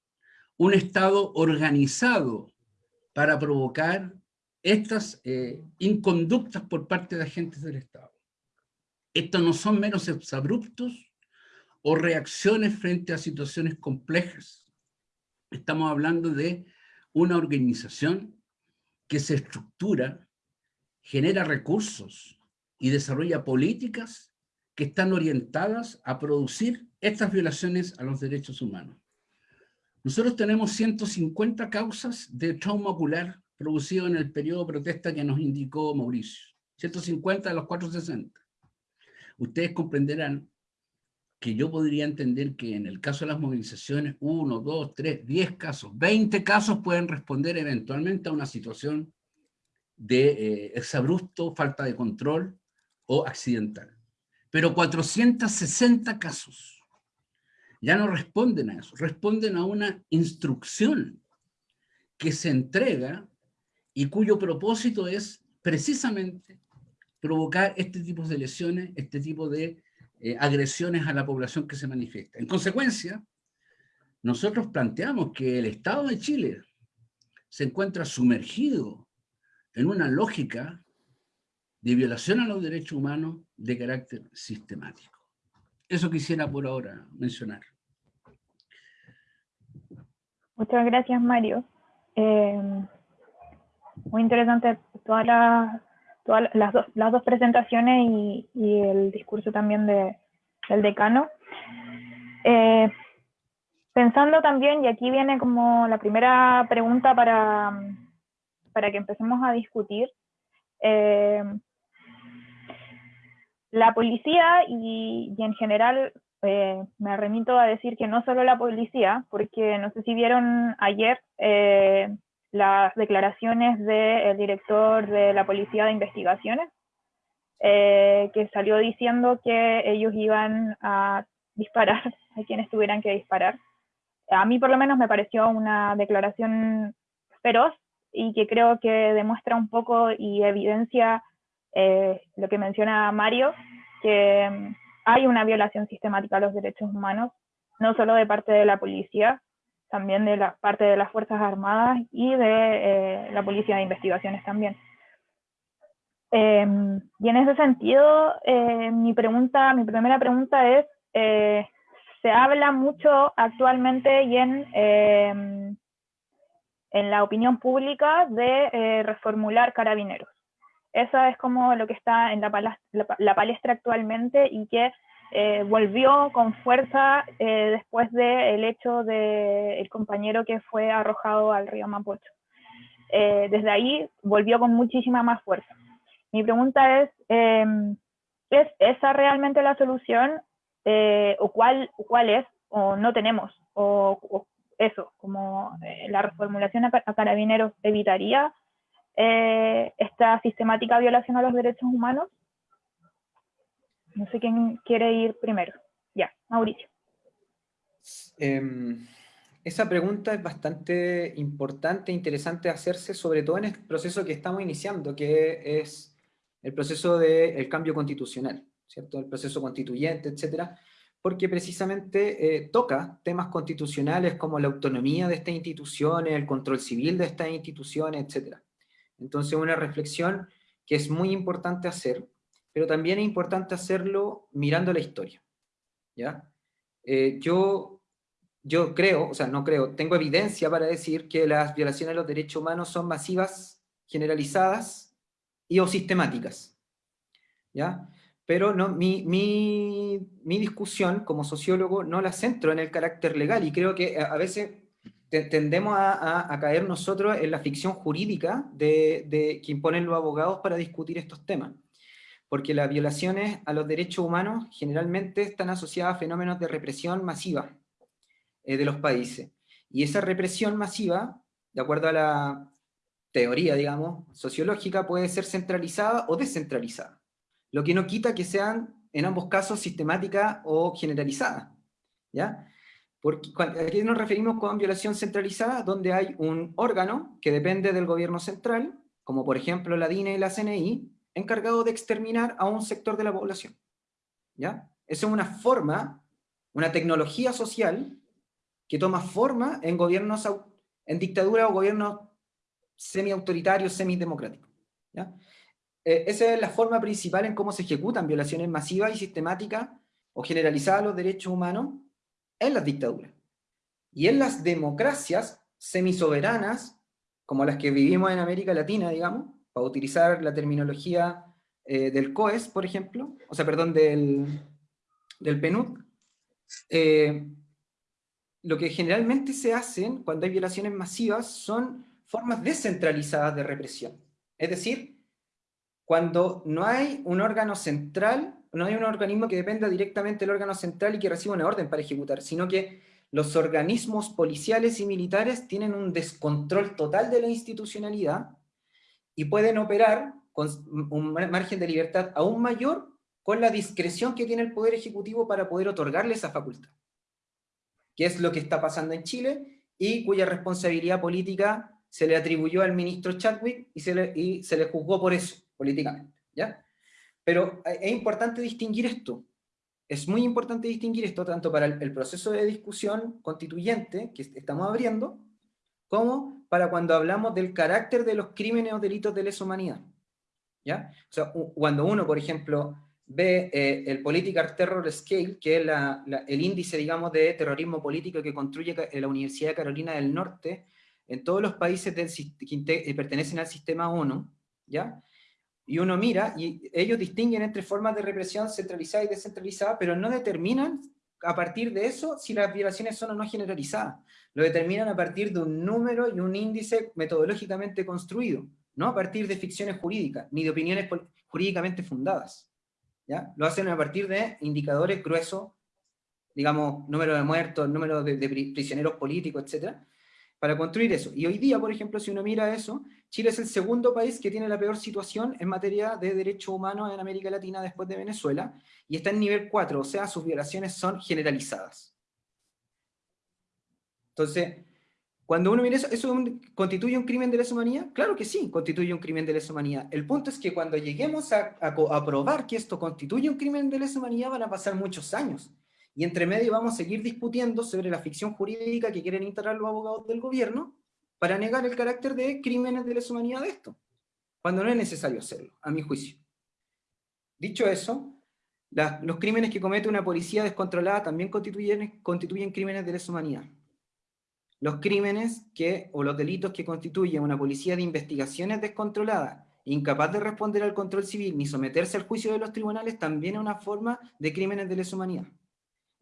Un Estado organizado para provocar estas eh, inconductas por parte de agentes del Estado. Estos no son menos abruptos o reacciones frente a situaciones complejas Estamos hablando de una organización que se estructura, genera recursos y desarrolla políticas que están orientadas a producir estas violaciones a los derechos humanos. Nosotros tenemos 150 causas de trauma ocular producido en el periodo de protesta que nos indicó Mauricio. 150 de los 460. Ustedes comprenderán que yo podría entender que en el caso de las movilizaciones, uno, dos, tres, diez casos, veinte casos pueden responder eventualmente a una situación de eh, exabrupto, falta de control o accidental. Pero 460 casos ya no responden a eso, responden a una instrucción que se entrega y cuyo propósito es precisamente provocar este tipo de lesiones, este tipo de eh, agresiones a la población que se manifiesta. En consecuencia, nosotros planteamos que el Estado de Chile se encuentra sumergido en una lógica de violación a los derechos humanos de carácter sistemático. Eso quisiera por ahora mencionar. Muchas gracias, Mario. Eh, muy interesante todas las, todas las, dos, las dos presentaciones y, y, el discurso también de, del decano. Eh, pensando también, y aquí viene como la primera pregunta para, para que empecemos a discutir, eh, la policía y, y, en general eh, me remito a decir que no solo la policía, porque no sé si vieron ayer las declaraciones del director de la Policía de Investigaciones, eh, que salió diciendo que ellos iban a disparar (laughs) a quienes tuvieran que disparar. A mí por lo menos me pareció una declaración feroz y que creo que demuestra un poco y evidencia eh, lo que menciona Mario, que mm, hay una violación sistemática a los derechos humanos, no solo de parte de la policía, también de la parte de las Fuerzas Armadas y de eh, la Policía de Investigaciones también. Eh, y en ese sentido, eh, mi pregunta, mi primera pregunta es, eh, se habla mucho actualmente y en, em, en la opinión pública de eh, reformular carabineros. Eso es como lo que está en la palestra actualmente y que eh, volvió con fuerza eh, después del de hecho del el compañero que fue arrojado al río Mapocho. Eh, desde ahí volvió con muchísima más fuerza. Mi pregunta es, em, ¿es esa realmente la solución o, cuál, cuál es o no tenemos? O, eso, como la reformulación a, a carabineros evitaría esta sistemática violación a los derechos humanos? No sé quién quiere ir primero. Ya, Mauricio. Eh, esa pregunta es bastante importante e interesante hacerse, sobre todo en el proceso que estamos iniciando, que es el proceso del cambio constitucional, ¿cierto? El proceso constituyente, etcétera, porque precisamente eh, toca temas constitucionales como la autonomía de estas instituciones, el control civil de estas instituciones, etcétera. Entonces una reflexión que es muy importante hacer, pero también es importante hacerlo mirando la historia. ¿ya? Eh, yo, yo creo, o sea, no creo, tengo evidencia para decir que las violaciones a los derechos humanos son masivas, generalizadas y o sistemáticas. ¿ya? Pero no, mi, mi, mi discusión como sociólogo no la centro en el carácter legal y creo que a veces tendemos a, caer nosotros en la ficción jurídica de, de, que imponen los abogados para discutir estos temas porque las violaciones a los derechos humanos generalmente están asociadas a fenómenos de represión masiva eh, de los países. Y esa represión masiva, de acuerdo a la teoría, digamos, sociológica, puede ser centralizada o descentralizada, lo que no quita que sean, en ambos casos, sistemática o generalizada. ¿ya? Porque, ¿A qué nos referimos con violación centralizada? Donde hay un órgano que depende del gobierno central, como por ejemplo la DINE y la CNI, encargado de exterminar a un sector de la población. ¿Ya? Esa es una forma, una tecnología social que toma forma en gobiernos, en dictadura o gobiernos semi-autoritarios, semi-democráticos. ¿ya? Eh, esa es la forma principal en cómo se ejecutan violaciones masivas y sistemáticas o generalizadas a los derechos humanos en las dictaduras. Y en las democracias semisoberanas, como las que vivimos en América Latina, digamos, para utilizar la terminología eh, del COES, por ejemplo, o sea, perdón, del, del PNUD, eh, lo que generalmente se hacen cuando hay violaciones masivas son formas descentralizadas de represión. Es decir, cuando no hay un órgano central, no hay un organismo que dependa directamente del órgano central y que reciba una orden para ejecutar, sino que los organismos policiales y militares tienen un descontrol total de la institucionalidad y pueden operar con un margen de libertad aún mayor con la discreción que tiene el Poder Ejecutivo para poder otorgarle esa facultad. Que es lo que está pasando en Chile y cuya responsabilidad política se le atribuyó al ministro Chadwick y se le, y se le juzgó por eso, políticamente. ¿ya? Pero es importante distinguir esto. Es muy importante distinguir esto tanto para el, proceso de discusión constituyente que estamos abriendo, como para cuando hablamos del carácter de los crímenes o delitos de lesa humanidad. ¿Ya? O sea, cuando uno, por ejemplo, ve eh, el Political Terror Scale, que es el índice, digamos, de terrorismo político que construye la Universidad de Carolina del Norte, en todos los países que eh, pertenecen al sistema ONU, ¿ya? Y uno mira, y ellos distinguen entre formas de represión centralizada y descentralizada, pero no determinan a partir de eso si las violaciones son o no generalizadas. Lo determinan a partir de un número y un índice metodológicamente construido, no a partir de ficciones jurídicas, ni de opiniones jurídicamente fundadas. ¿ya? Lo hacen a partir de indicadores gruesos, digamos, número de muertos, número de, de prisioneros políticos, etcétera, para construir eso. Y hoy día, por ejemplo, si uno mira eso, Chile es el segundo país que tiene la peor situación en materia de derechos humanos en América Latina después de Venezuela, y está en nivel 4, o sea, sus violaciones son generalizadas. Entonces, cuando uno mira eso, ¿eso constituye un crimen de lesa humanidad? Claro que sí, constituye un crimen de lesa humanidad. El punto es que cuando lleguemos a, a probar que esto constituye un crimen de lesa humanidad, van a pasar muchos años. Y entre medio vamos a seguir discutiendo sobre la ficción jurídica que quieren instalar los abogados del gobierno para negar el carácter de crímenes de lesa humanidad de esto, cuando no es necesario hacerlo, a mi juicio. Dicho eso, los crímenes que comete una policía descontrolada también constituyen, crímenes de lesa humanidad. Los crímenes que, o los delitos que constituyen una policía de investigaciones descontrolada, incapaz de responder al control civil ni someterse al juicio de los tribunales, también es una forma de crímenes de lesa humanidad.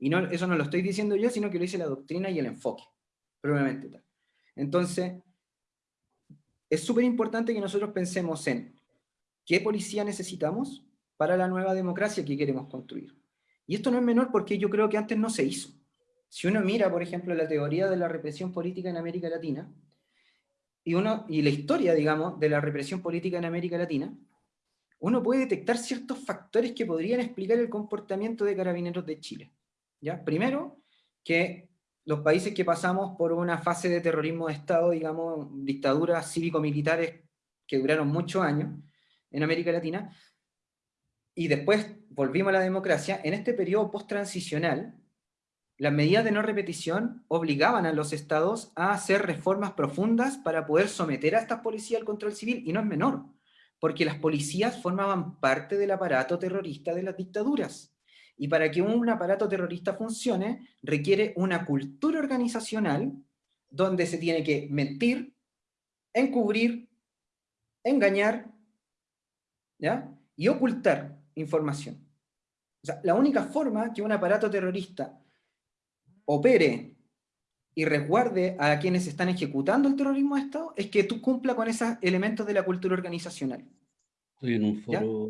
Y no, eso no lo estoy diciendo yo, sino que lo dice la doctrina y el enfoque, probablemente tal. Entonces, es súper importante que nosotros pensemos en qué policía necesitamos para la nueva democracia que queremos construir. Y esto no es menor porque yo creo que antes no se hizo. Si uno mira, por ejemplo, la teoría de la represión política en América Latina, y, uno, y la historia, digamos, de la represión política en América Latina, uno puede detectar ciertos factores que podrían explicar el comportamiento de carabineros de Chile. ¿Ya? Primero, que los países que pasamos por una fase de terrorismo de Estado, digamos, dictaduras cívico-militares que duraron muchos años en América Latina, y después volvimos a la democracia, en este periodo post-transicional, las medidas de no repetición obligaban a los estados a hacer reformas profundas para poder someter a estas policías al control civil, y no es menor, porque las policías formaban parte del aparato terrorista de las dictaduras. Y para que un aparato terrorista funcione, requiere una cultura organizacional donde se tiene que mentir, encubrir, engañar, ¿ya? y ocultar información. O sea, la única forma que un aparato terrorista opere y resguarde a quienes están ejecutando el terrorismo de Estado es que tú cumpla con esos elementos de la cultura organizacional. Estoy en un foro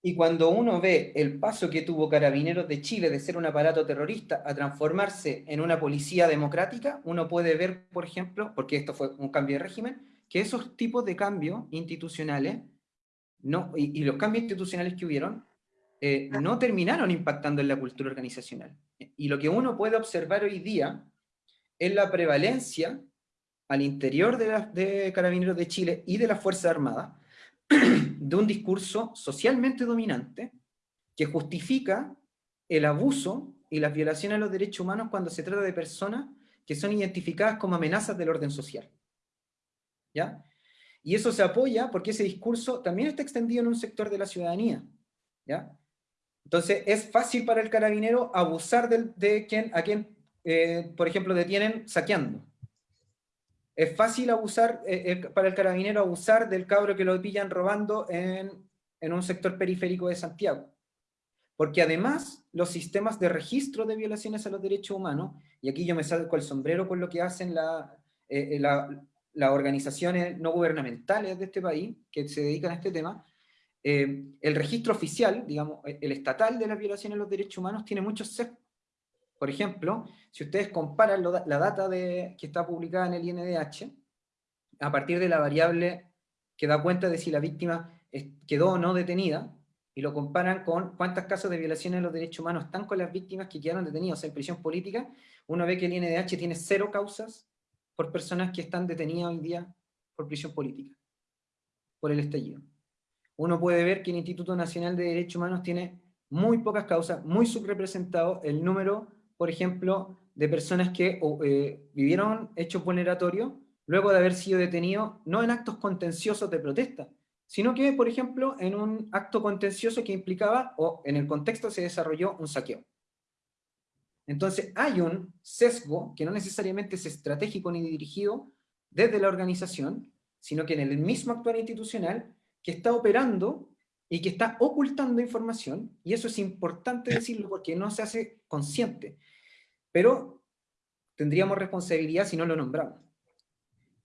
y cuando uno ve el paso que tuvo Carabineros de Chile de ser un aparato terrorista a transformarse en una policía democrática, uno puede ver, por ejemplo, porque esto fue un cambio de régimen, que esos tipos de cambios institucionales no, y, los cambios institucionales que hubieron eh, no terminaron impactando en la cultura organizacional. Y lo que uno puede observar hoy día es la prevalencia al interior de, de Carabineros de Chile y de las Fuerzas Armadas de un discurso socialmente dominante que justifica el abuso y las violaciones a los derechos humanos cuando se trata de personas que son identificadas como amenazas del orden social. ¿Ya? Y eso se apoya porque ese discurso también está extendido en un sector de la ciudadanía. ¿Ya? Entonces es fácil para el carabinero abusar de, quien, a quien, eh, por ejemplo, detienen saqueando. Es fácil abusar, eh, eh, para el carabinero abusar del cabro que lo pillan robando en, un sector periférico de Santiago. Porque además, los sistemas de registro de violaciones a los derechos humanos, y aquí yo me salgo el sombrero con lo que hacen eh, las organizaciones no gubernamentales de este país, que se dedican a este tema, el registro oficial, digamos, el estatal de las violaciones a los derechos humanos tiene muchos sesgos. Por ejemplo, si ustedes comparan la data de, que está publicada en el INDH, a partir de la variable que da cuenta de si la víctima quedó o no detenida, y lo comparan con cuántos casos de violaciones de los derechos humanos están con las víctimas que quedaron detenidas en prisión política, uno ve que el INDH tiene cero causas por personas que están detenidas hoy día por prisión política, por el estallido. Uno puede ver que el Instituto Nacional de Derechos Humanos tiene muy pocas causas, muy subrepresentado el número, por ejemplo, de personas que eh, vivieron hechos vulneratorios luego de haber sido detenidos, no en actos contenciosos de protesta, sino que, por ejemplo, en un acto contencioso que implicaba, o en el contexto se desarrolló un saqueo. Entonces hay un sesgo que no necesariamente es estratégico ni dirigido desde la organización, sino que en el mismo actual institucional que está operando y que está ocultando información, y eso es importante decirlo porque no se hace consciente, pero tendríamos responsabilidad si no lo nombramos.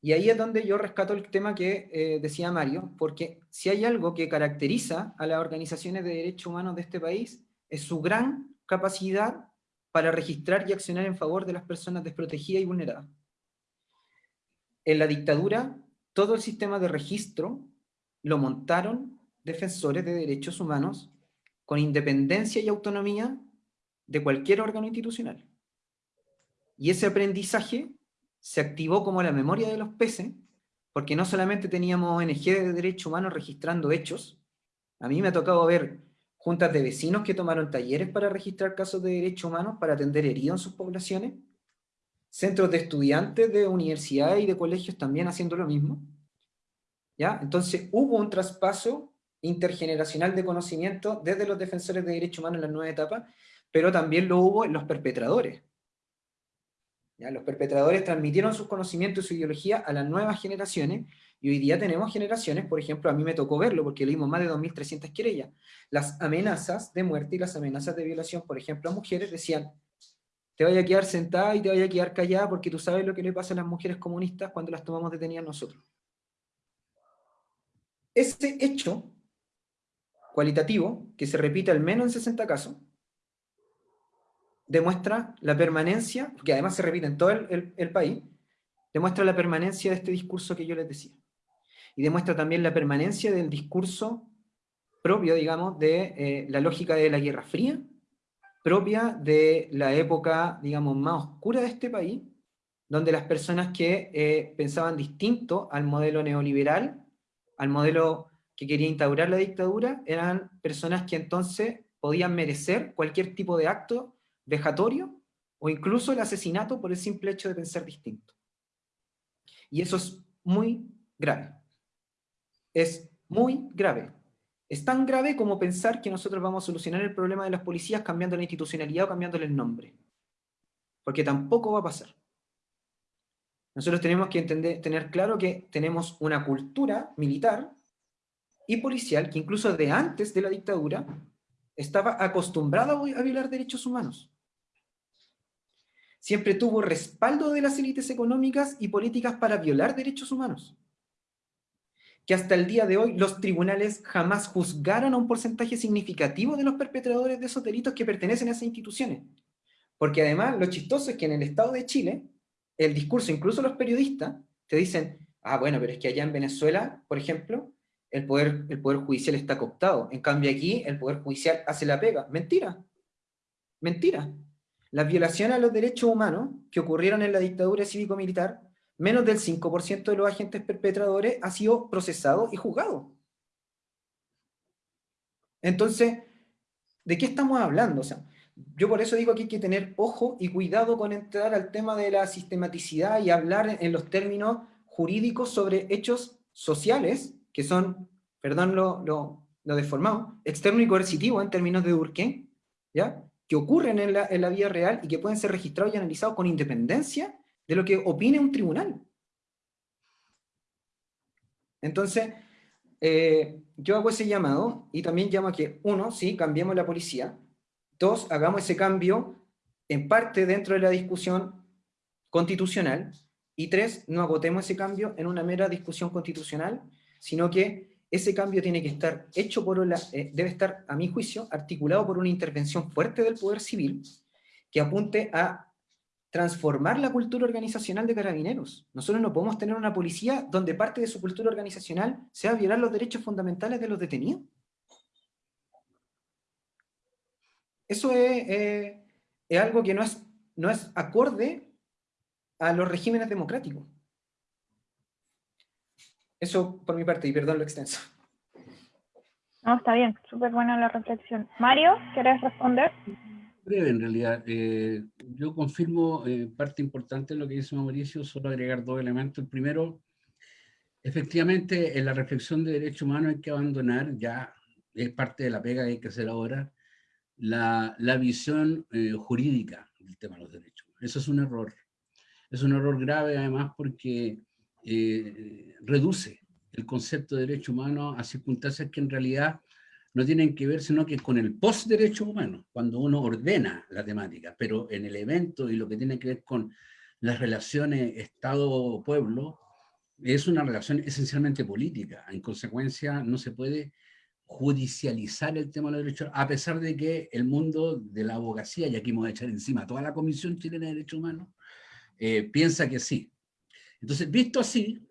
Y ahí es donde yo rescato el tema que eh, decía Mario, porque si hay algo que caracteriza a las organizaciones de derechos humanos de este país, es su gran capacidad para registrar y accionar en favor de las personas desprotegidas y vulneradas. En la dictadura, todo el sistema de registro lo montaron defensores de derechos humanos con independencia y autonomía de cualquier órgano institucional. Y ese aprendizaje se activó como la memoria de los peces, porque no solamente teníamos ONG de derechos humanos registrando hechos, a mí me ha tocado ver juntas de vecinos que tomaron talleres para registrar casos de derechos humanos para atender heridos en sus poblaciones, centros de estudiantes de universidades y de colegios también haciendo lo mismo. ¿Ya? Entonces hubo un traspaso intergeneracional de conocimiento desde los defensores de derechos humanos en la nueva etapa, pero también lo hubo en los perpetradores. Los perpetradores transmitieron sus conocimientos y su ideología a las nuevas generaciones, y hoy día tenemos generaciones, por ejemplo, a mí me tocó verlo, porque leímos más de 2.300 querellas. Las amenazas de muerte y las amenazas de violación, por ejemplo, a mujeres decían, te vaya a quedar sentada y te vaya a quedar callada porque tú sabes lo que le pasa a las mujeres comunistas cuando las tomamos detenidas nosotros. Ese hecho cualitativo, que se repite al menos en 60 casos, demuestra la permanencia, que además se repite en todo el, país, demuestra la permanencia de este discurso que yo les decía. Y demuestra también la permanencia del discurso propio, digamos, de eh, la lógica de la Guerra Fría, propia de la época, digamos, más oscura de este país, donde las personas que eh, pensaban distinto al modelo neoliberal, al modelo que quería instaurar la dictadura, eran personas que entonces podían merecer cualquier tipo de acto vejatorio o incluso el asesinato por el simple hecho de pensar distinto. Y eso es muy grave. Es muy grave. Es tan grave como pensar que nosotros vamos a solucionar el problema de las policías cambiando la institucionalidad o cambiándole el nombre. Porque tampoco va a pasar. Nosotros tenemos que entender, tener claro que tenemos una cultura militar y policial que incluso de antes de la dictadura estaba acostumbrada a violar derechos humanos siempre tuvo respaldo de las élites económicas y políticas para violar derechos humanos. Que hasta el día de hoy los tribunales jamás juzgaron a un porcentaje significativo de los perpetradores de esos delitos que pertenecen a esas instituciones. Porque además lo chistoso es que en el Estado de Chile, el discurso, incluso los periodistas, te dicen, ah, bueno, pero es que allá en Venezuela, por ejemplo, el poder, el poder judicial está cooptado. En cambio aquí, el poder judicial hace la pega. Mentira. Mentira. Las violaciones a los derechos humanos que ocurrieron en la dictadura cívico-militar, menos del 5% de los agentes perpetradores ha sido procesado y juzgado. Entonces, ¿de qué estamos hablando? O sea, yo por eso digo que hay que tener ojo y cuidado con entrar al tema de la sistematicidad y hablar en los términos jurídicos sobre hechos sociales, que son, perdón lo, lo, lo deformado, externo y coercitivo en términos de Durkheim, ¿ya? que ocurren en la, en la vida real y que pueden ser registrados y analizados con independencia de lo que opine un tribunal. Entonces, eh, yo hago ese llamado y también llamo a que, uno, sí, cambiemos la policía, dos, hagamos ese cambio en parte dentro de la discusión constitucional, y tres, no agotemos ese cambio en una mera discusión constitucional, sino que ese cambio tiene que estar hecho por una, eh, debe estar, a mi juicio, articulado por una intervención fuerte del poder civil que apunte a transformar la cultura organizacional de carabineros. Nosotros no podemos tener una policía donde parte de su cultura organizacional sea violar los derechos fundamentales de los detenidos. Eso es, eh, es algo que no es, no es acorde a los regímenes democráticos. Eso por mi parte, y perdón lo extenso. No, está bien, súper buena la reflexión. Mario, ¿quieres responder? Breve, en realidad. Eh, yo confirmo eh, parte importante de lo que dice Mauricio, solo agregar dos elementos. El primero, efectivamente, en la reflexión de derechos humanos hay que abandonar, ya es parte de la pega que hay que hacer ahora, la, la visión eh, jurídica del tema de los derechos. Eso es un error. Es un error grave además porque reduce el concepto de derecho humano a circunstancias que en realidad no tienen que ver sino que con el post-derecho humano, cuando uno ordena la temática, pero en el evento y lo que tiene que ver con las relaciones Estado-pueblo, es una relación esencialmente política. En consecuencia, no se puede judicializar el tema de los derechos, a pesar de que el mundo de la abogacía, y aquí vamos a echar encima toda la Comisión Chilena de Derechos Humanos, eh, piensa que sí. Entonces, visto así,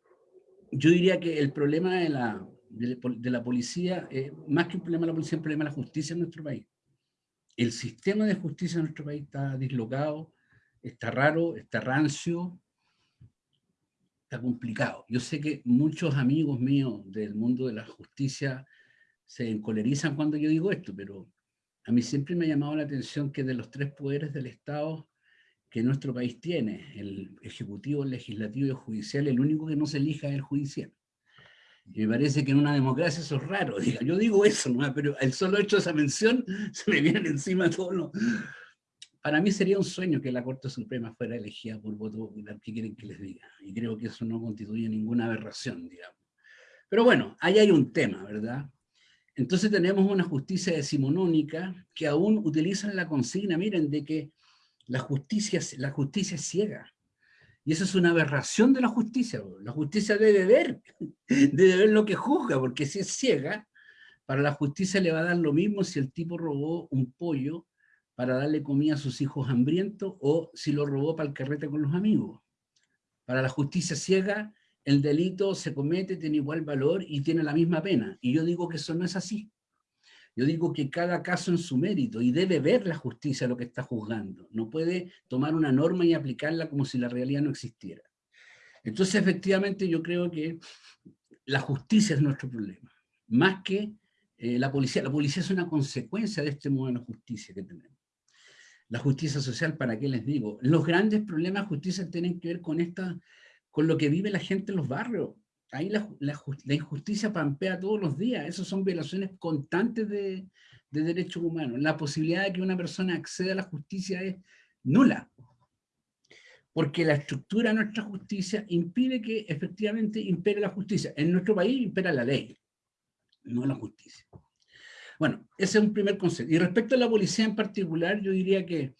yo diría que el problema de la, de, la policía, eh, más que un problema de la policía, es un problema de la justicia en nuestro país. El sistema de justicia en nuestro país está dislocado, está raro, está rancio, está complicado. Yo sé que muchos amigos míos del mundo de la justicia se encolerizan cuando yo digo esto, pero a mí siempre me ha llamado la atención que de los tres poderes del Estado que nuestro país tiene, el ejecutivo, el legislativo y el judicial, el único que no se elija es el judicial. Y me parece que en una democracia eso es raro. yo digo eso, ¿no? pero el solo hecho de esa mención (laughs) se me vienen encima todos los... Para mí sería un sueño que la Corte Suprema fuera elegida por voto popular, ¿qué quieren que les diga? Y creo que eso no constituye ninguna aberración, digamos. Pero bueno, ahí hay un tema, ¿verdad? Entonces tenemos una justicia decimonónica que aún utilizan la consigna, miren, de que la justicia, la justicia es ciega. Y eso es una aberración de la justicia. La justicia debe ver, (laughs) debe ver lo que juzga, porque si es ciega, para la justicia le va a dar lo mismo si el tipo robó un pollo para darle comida a sus hijos hambrientos o si lo robó para el carrete con los amigos. Para la justicia ciega, el delito se comete, tiene igual valor y tiene la misma pena. Y yo digo que eso no es así. Yo digo que cada caso en su mérito y debe ver la justicia lo que está juzgando. No puede tomar una norma y aplicarla como si la realidad no existiera. Entonces, efectivamente, yo creo que la justicia es nuestro problema, más que eh, la policía. La policía es una consecuencia de este modelo de justicia que tenemos. La justicia social, ¿para qué les digo? Los grandes problemas de justicia tienen que ver con, esta, con lo que vive la gente en los barrios ahí la, injusticia pampea todos los días. Esas son violaciones constantes de, derechos humanos. La posibilidad de que una persona acceda a la justicia es nula. Porque la estructura de nuestra justicia impide que efectivamente impere la justicia. En nuestro país impera la ley, no la justicia. Bueno, ese es un primer concepto. Y respecto a la policía en particular, yo diría que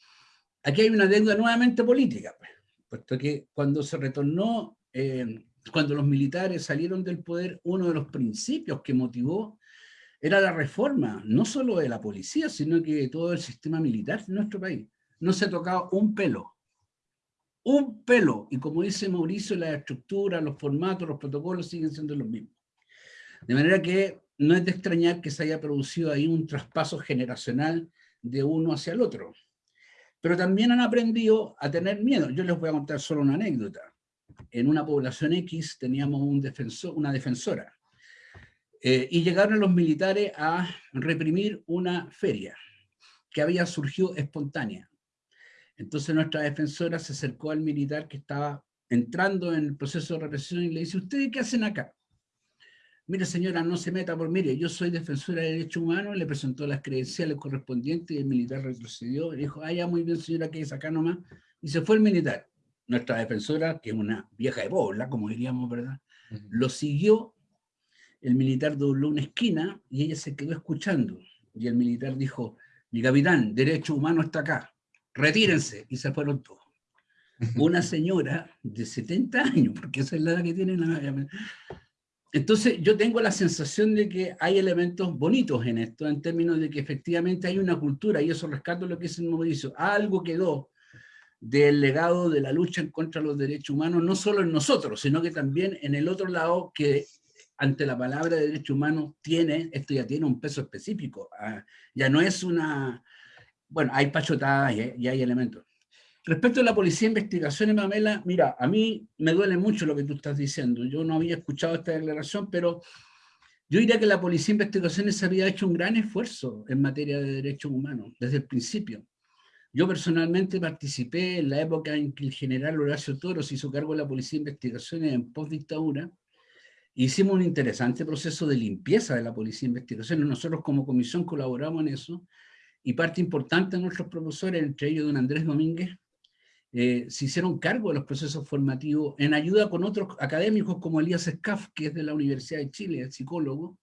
aquí hay una deuda nuevamente política, pues, puesto que cuando se retornó eh, cuando los militares salieron del poder, uno de los principios que motivó era la reforma, no solo de la policía, sino que de todo el sistema militar de nuestro país. No se ha tocado un pelo, un pelo. Y como dice Mauricio, la estructura, los formatos, los protocolos siguen siendo los mismos. De manera que no es de extrañar que se haya producido ahí un traspaso generacional de uno hacia el otro. Pero también han aprendido a tener miedo. Yo les voy a contar solo una anécdota en una población X teníamos una defensora. Eh, y llegaron los militares a reprimir una feria que había surgido espontánea. Entonces nuestra defensora se acercó al militar que estaba entrando en el proceso de represión y le dice, ¿ustedes qué hacen acá? Mire señora, no se meta por, mire, yo soy defensora de derechos humanos, le presentó las credenciales correspondientes y el militar retrocedió y dijo, ah, ya, muy bien señora, que es acá nomás, y se fue el militar nuestra defensora, que es una vieja de bola, como diríamos, ¿verdad? Lo siguió, el militar dobló una esquina y ella se quedó escuchando. Y el militar dijo, mi capitán, derecho humano está acá, retírense. Y se fueron todos. (laughs) Una señora de 70 años, porque esa es la edad que tiene la... Entonces yo tengo la sensación de que hay elementos bonitos en esto, en términos de que efectivamente hay una cultura, y eso rescato lo que es el Mauricio, algo quedó del legado de la lucha en contra de los derechos humanos, no solo en nosotros, sino que también en el otro lado que ante la palabra de derechos humanos tiene, esto ya tiene un peso específico, ah, ya no es una, bueno, hay pachotadas y hay, elementos. Respecto a la policía de investigaciones, Mamela, mira, a mí me duele mucho lo que tú estás diciendo, yo no había escuchado esta declaración, pero yo diría que la policía de investigaciones había hecho un gran esfuerzo en materia de derechos humanos, desde el principio. Yo personalmente participé en la época en que el general Horacio Toro se hizo cargo de la Policía de Investigaciones en post-dictadura. Hicimos un interesante proceso de limpieza de la Policía de Investigaciones. Nosotros como comisión colaboramos en eso y parte importante de nuestros profesores, entre ellos don Andrés Domínguez, eh, se hicieron cargo de los procesos formativos en ayuda con otros académicos como Elías Scaff, que es de la Universidad de Chile, el psicólogo,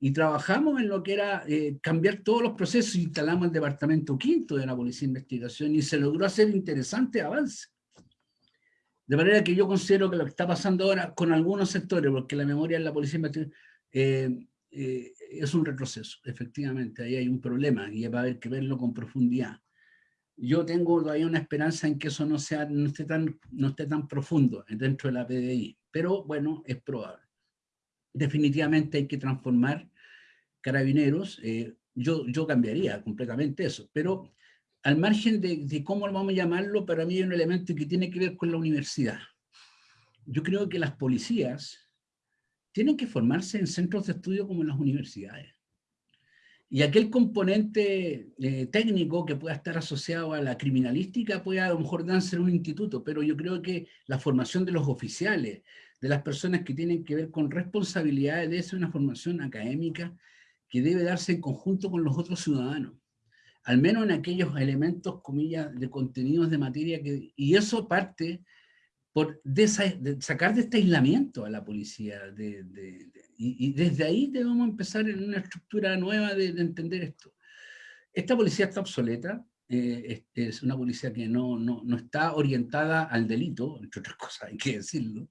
y trabajamos en lo que era eh, cambiar todos los procesos, instalamos el departamento quinto de la Policía de Investigación y se logró hacer interesante avance. De manera que yo considero que lo que está pasando ahora con algunos sectores, porque la memoria en la Policía de Investigación eh, eh, es un retroceso, efectivamente, ahí hay un problema y va a haber que verlo con profundidad. Yo tengo todavía una esperanza en que eso no, sea, no, esté tan, no esté tan profundo dentro de la PDI, pero bueno, es probable definitivamente hay que transformar carabineros, eh, yo, yo cambiaría completamente eso, pero al margen de, de, cómo vamos a llamarlo, para mí hay un elemento que tiene que ver con la universidad. Yo creo que las policías tienen que formarse en centros de estudio como en las universidades. Y aquel componente eh, técnico que pueda estar asociado a la criminalística puede a lo mejor darse en un instituto, pero yo creo que la formación de los oficiales, de las personas que tienen que ver con responsabilidades, debe ser una formación académica que debe darse en conjunto con los otros ciudadanos, al menos en aquellos elementos, comillas, de contenidos de materia, que, y eso parte por sacar de este aislamiento a la policía, y, desde ahí debemos empezar en una estructura nueva de entender esto. Esta policía está obsoleta, eh, es, una policía que no, no, no, está orientada al delito, entre otras (laughs) cosas hay que decirlo,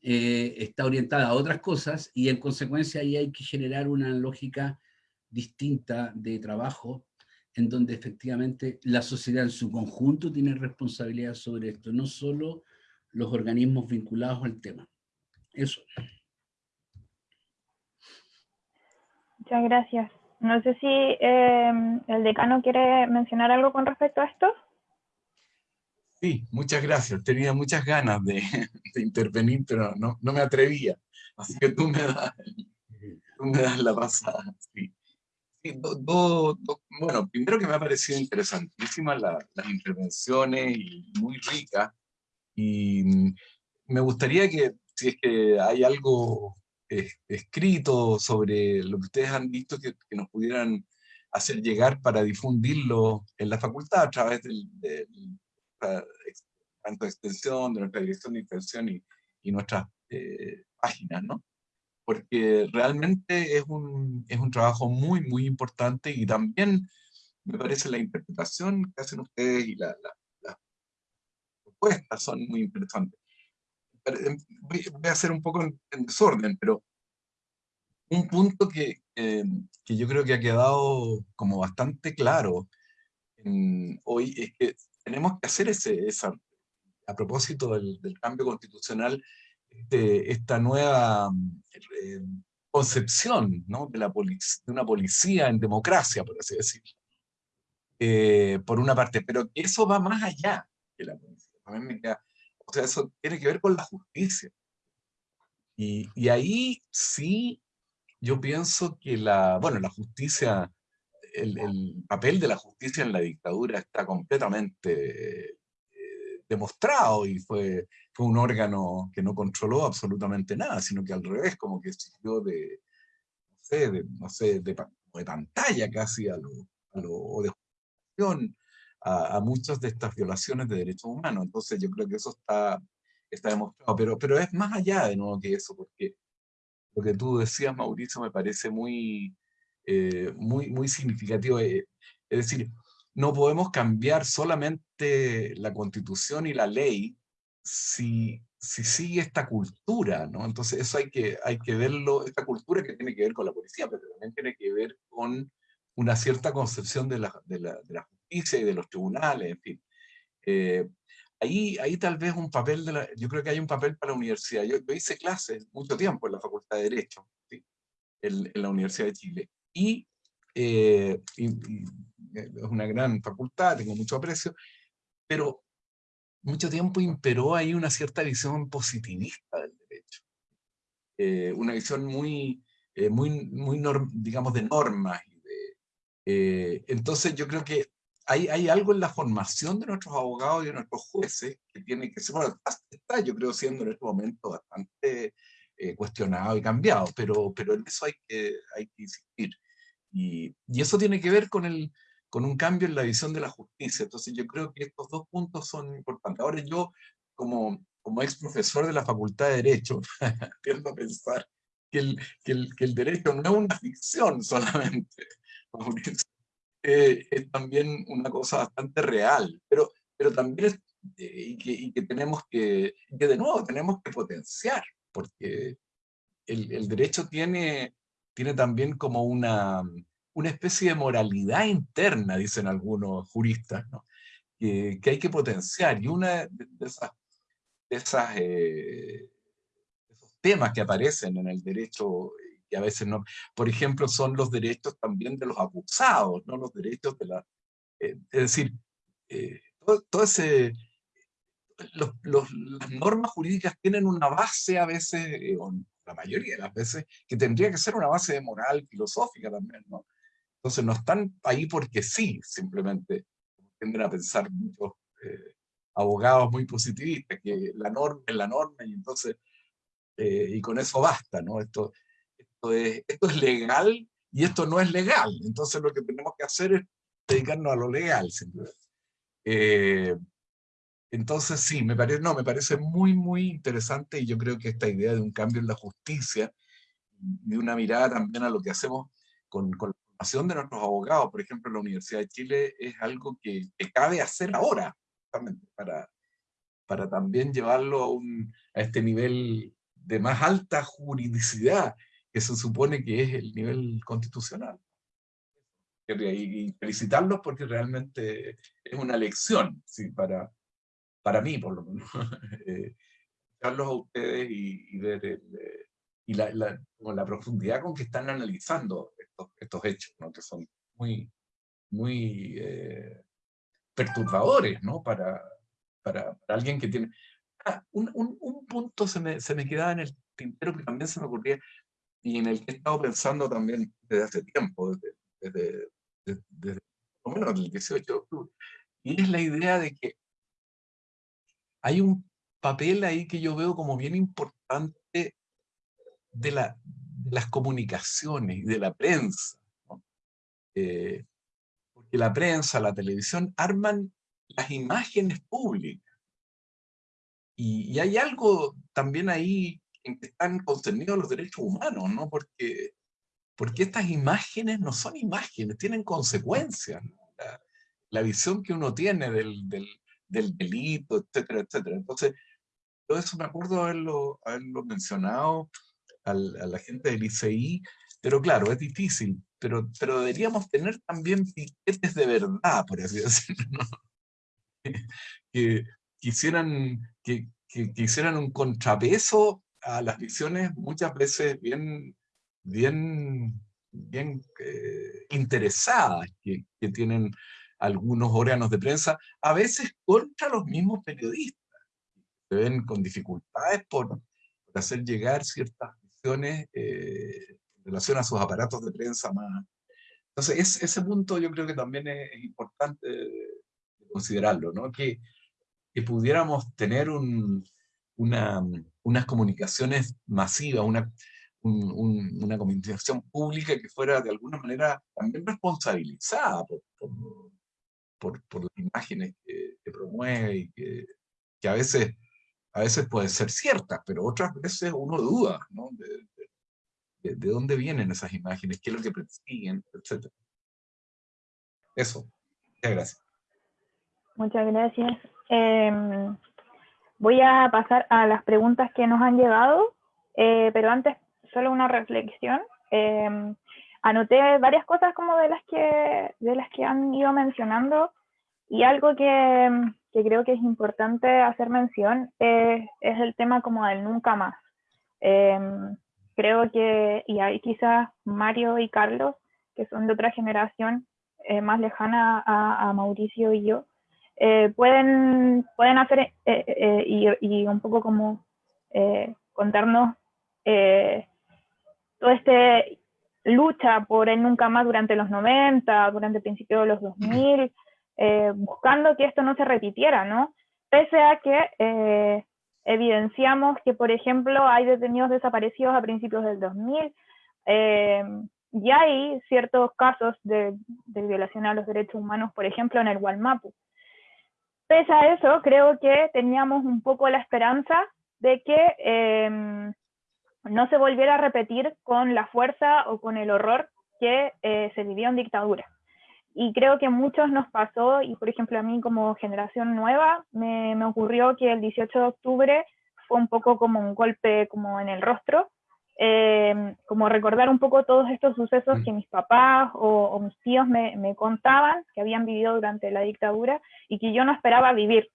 eh, está orientada a otras cosas y en consecuencia ahí hay que generar una lógica distinta de trabajo en donde efectivamente la sociedad en su conjunto tiene responsabilidad sobre esto, no solo los organismos vinculados al tema. Eso. Muchas gracias. No sé si em, el decano quiere mencionar algo con respecto a esto. Sí, muchas gracias. Tenía muchas ganas (laughs) de, intervenir, pero no, no, me atrevía. Así que tú me das, tú me das la pasada. Sí. bueno, primero que me ha parecido interesantísimas las intervenciones y muy ricas. Y mm, me gustaría que, si es que hay algo escrito sobre lo que ustedes han visto que, nos pudieran hacer llegar para difundirlo en la facultad a través del, tanto de extensión, de nuestra dirección de extensión y, nuestras eh, páginas, ¿no? Porque realmente es un, es un trabajo muy, muy importante y también me parece la interpretación que hacen ustedes y las la, propuestas son muy interesantes. Em, voy, a hacer un poco en, desorden, pero un punto que, que, yo creo que ha quedado como bastante claro hoy es que tenemos que hacer ese, esa, a propósito del, cambio constitucional, de esta nueva eh, concepción ¿no? de, la de una policía en democracia, por así decirlo. Eh, por una parte, pero eso va más allá de la policía. me queda, o sea, eso tiene que ver con la justicia. Y, y ahí sí, yo pienso que la, bueno, la justicia, el, el papel de la justicia en la dictadura está completamente eh, demostrado y fue, fue un órgano que no controló absolutamente nada, sino que al revés, como que sirvió de, no sé, de, no sé, de, de pantalla casi a lo, a lo de a, muchas de estas violaciones de derechos humanos. Entonces yo creo que eso está, está demostrado, pero, pero es más allá de nuevo que eso, porque lo que tú decías, Mauricio, me parece muy, eh, muy, muy significativo. Eh, es decir, no podemos cambiar solamente la constitución y la ley si, si sigue esta cultura, ¿no? Entonces eso hay que, hay que verlo, esta cultura que tiene que ver con la policía, pero también tiene que ver con una cierta concepción de la, de la, de la justicia y de los tribunales, en fin. Eh, ahí, ahí tal vez un papel, de la, yo creo que hay un papel para la universidad. Yo, hice clases mucho tiempo en la Facultad de Derecho, en, la Universidad de Chile, y, eh, es una gran facultad, tengo mucho aprecio, pero mucho tiempo imperó ahí una cierta visión positivista del derecho. Eh, una visión muy, eh, muy, muy digamos, de normas. entonces yo creo que hay, hay, algo en la formación de nuestros abogados y de nuestros jueces que tiene que ser, bueno, está yo creo siendo en este momento bastante eh, cuestionado y cambiado, pero, pero en eso hay que, hay que insistir. Y, y, eso tiene que ver con, el, con un cambio en la visión de la justicia. Entonces yo creo que estos dos puntos son importantes. Ahora yo, como, como ex profesor de la Facultad de Derecho, (laughs) tiendo a pensar que el, que el, que el derecho no es una ficción solamente, (laughs) eh, es también una cosa bastante real, pero, pero también eh, y, que, y, que, tenemos que, que de nuevo tenemos que potenciar, porque el, el, derecho tiene, tiene también como una, una especie de moralidad interna, dicen algunos juristas, ¿no? que, que, hay que potenciar, y una de esas, de esas eh, esos temas que aparecen en el derecho y a veces no. Por ejemplo, son los derechos también de los acusados, no los derechos de la... Eh, es decir, eh, todo, ese... Los, las normas jurídicas tienen una base a veces, eh, la mayoría de las veces, que tendría que ser una base de moral filosófica también, ¿no? Entonces no están ahí porque sí, simplemente tienden a pensar muchos abogados muy positivistas, que la norma es la norma y entonces, y con eso basta, ¿no? Esto, esto es, esto es legal y esto no es legal. Entonces lo que tenemos que hacer es dedicarnos a lo legal. Eh, entonces sí, me parece, no, me parece muy, muy interesante y yo creo que esta idea de un cambio en la justicia, de una mirada también a lo que hacemos con, con la formación de nuestros abogados, por ejemplo, en la Universidad de Chile, es algo que, que cabe hacer ahora, para, para también llevarlo a, un, a este nivel de más alta juridicidad que se supone que es el nivel constitucional. Y felicitarlos porque realmente es una lección, ¿sí? para, para mí por lo menos. (laughs) eh, a ustedes y, ver eh, y la, la, la, profundidad con que están analizando estos, estos hechos, ¿no? que son muy, muy eh, perturbadores ¿no? para, para, para, alguien que tiene... Ah, un, un, un, punto se me, se me quedaba en el tintero que también se me ocurría, y en el que he estado pensando también desde hace tiempo, desde, desde, desde, por lo menos el 18 de octubre, y es la idea de que hay un papel ahí que yo veo como bien importante de, la, de las comunicaciones y de la prensa. ¿no? Eh, porque la prensa, la televisión, arman las imágenes públicas. Y, y hay algo también ahí en que están concernidos los derechos humanos, ¿no? Porque, porque estas imágenes no son imágenes, tienen consecuencias. La, visión que uno tiene del, del, del, delito, etcétera, etcétera. Entonces, todo eso me acuerdo haberlo, haberlo mencionado al, a la gente del ICI, pero claro, es difícil, pero, pero deberíamos tener también piquetes de verdad, por así decirlo, ¿no? (laughs) que, quisieran, que, que, que, hicieran un contrapeso a las visiones muchas veces bien, bien, bien eh, interesadas que, que, tienen algunos órganos de prensa, a veces contra los mismos periodistas. Se ven con dificultades por, por hacer llegar ciertas visiones eh, en relación a sus aparatos de prensa más. Entonces, es, ese punto yo creo que también es, es importante considerarlo, ¿no? Que, que pudiéramos tener un, una, unas comunicaciones masivas, una, un, una comunicación pública que fuera de alguna manera también responsabilizada por, por, por, las imágenes que, promueve y que, que, a, veces, a veces pueden ser ciertas, pero otras veces uno duda ¿no? de, de, de, dónde vienen esas imágenes, qué es lo que persiguen, etc. Eso. Muchas gracias. Muchas gracias. Eh, Voy a pasar a las preguntas que nos han llegado, eh, pero antes solo una reflexión. Eh, anoté varias cosas como de las, que, de las que han ido mencionando y algo que, que creo que es importante hacer mención es, el tema como del nunca más. Em, creo que, y ahí quizás Mario y Carlos, que son de otra generación eh, más lejana a, Mauricio y yo, eh, pueden, pueden hacer eh, y, y, un poco como contarnos todo este lucha por el nunca más durante los 90, durante el principio de los 2000, eh, buscando que esto no se repitiera, ¿no? Pese a que eh, evidenciamos que, por ejemplo, hay detenidos desaparecidos a principios del 2000, eh, y hay ciertos casos de, violación a los derechos humanos, por ejemplo, en el Gualmapu. Pese a eso, creo que teníamos un poco la esperanza de que no se volviera a repetir con la fuerza o con el horror que eh, se vivió en dictadura. Y creo que muchos nos pasó, y por ejemplo a mí como generación nueva, me, me, ocurrió que el 18 de octubre fue un poco como un golpe como en el rostro, eh, como recordar un poco todos estos sucesos mm. que mis papás o, mis tíos me, me, contaban, que habían vivido durante la dictadura y que yo no esperaba vivir.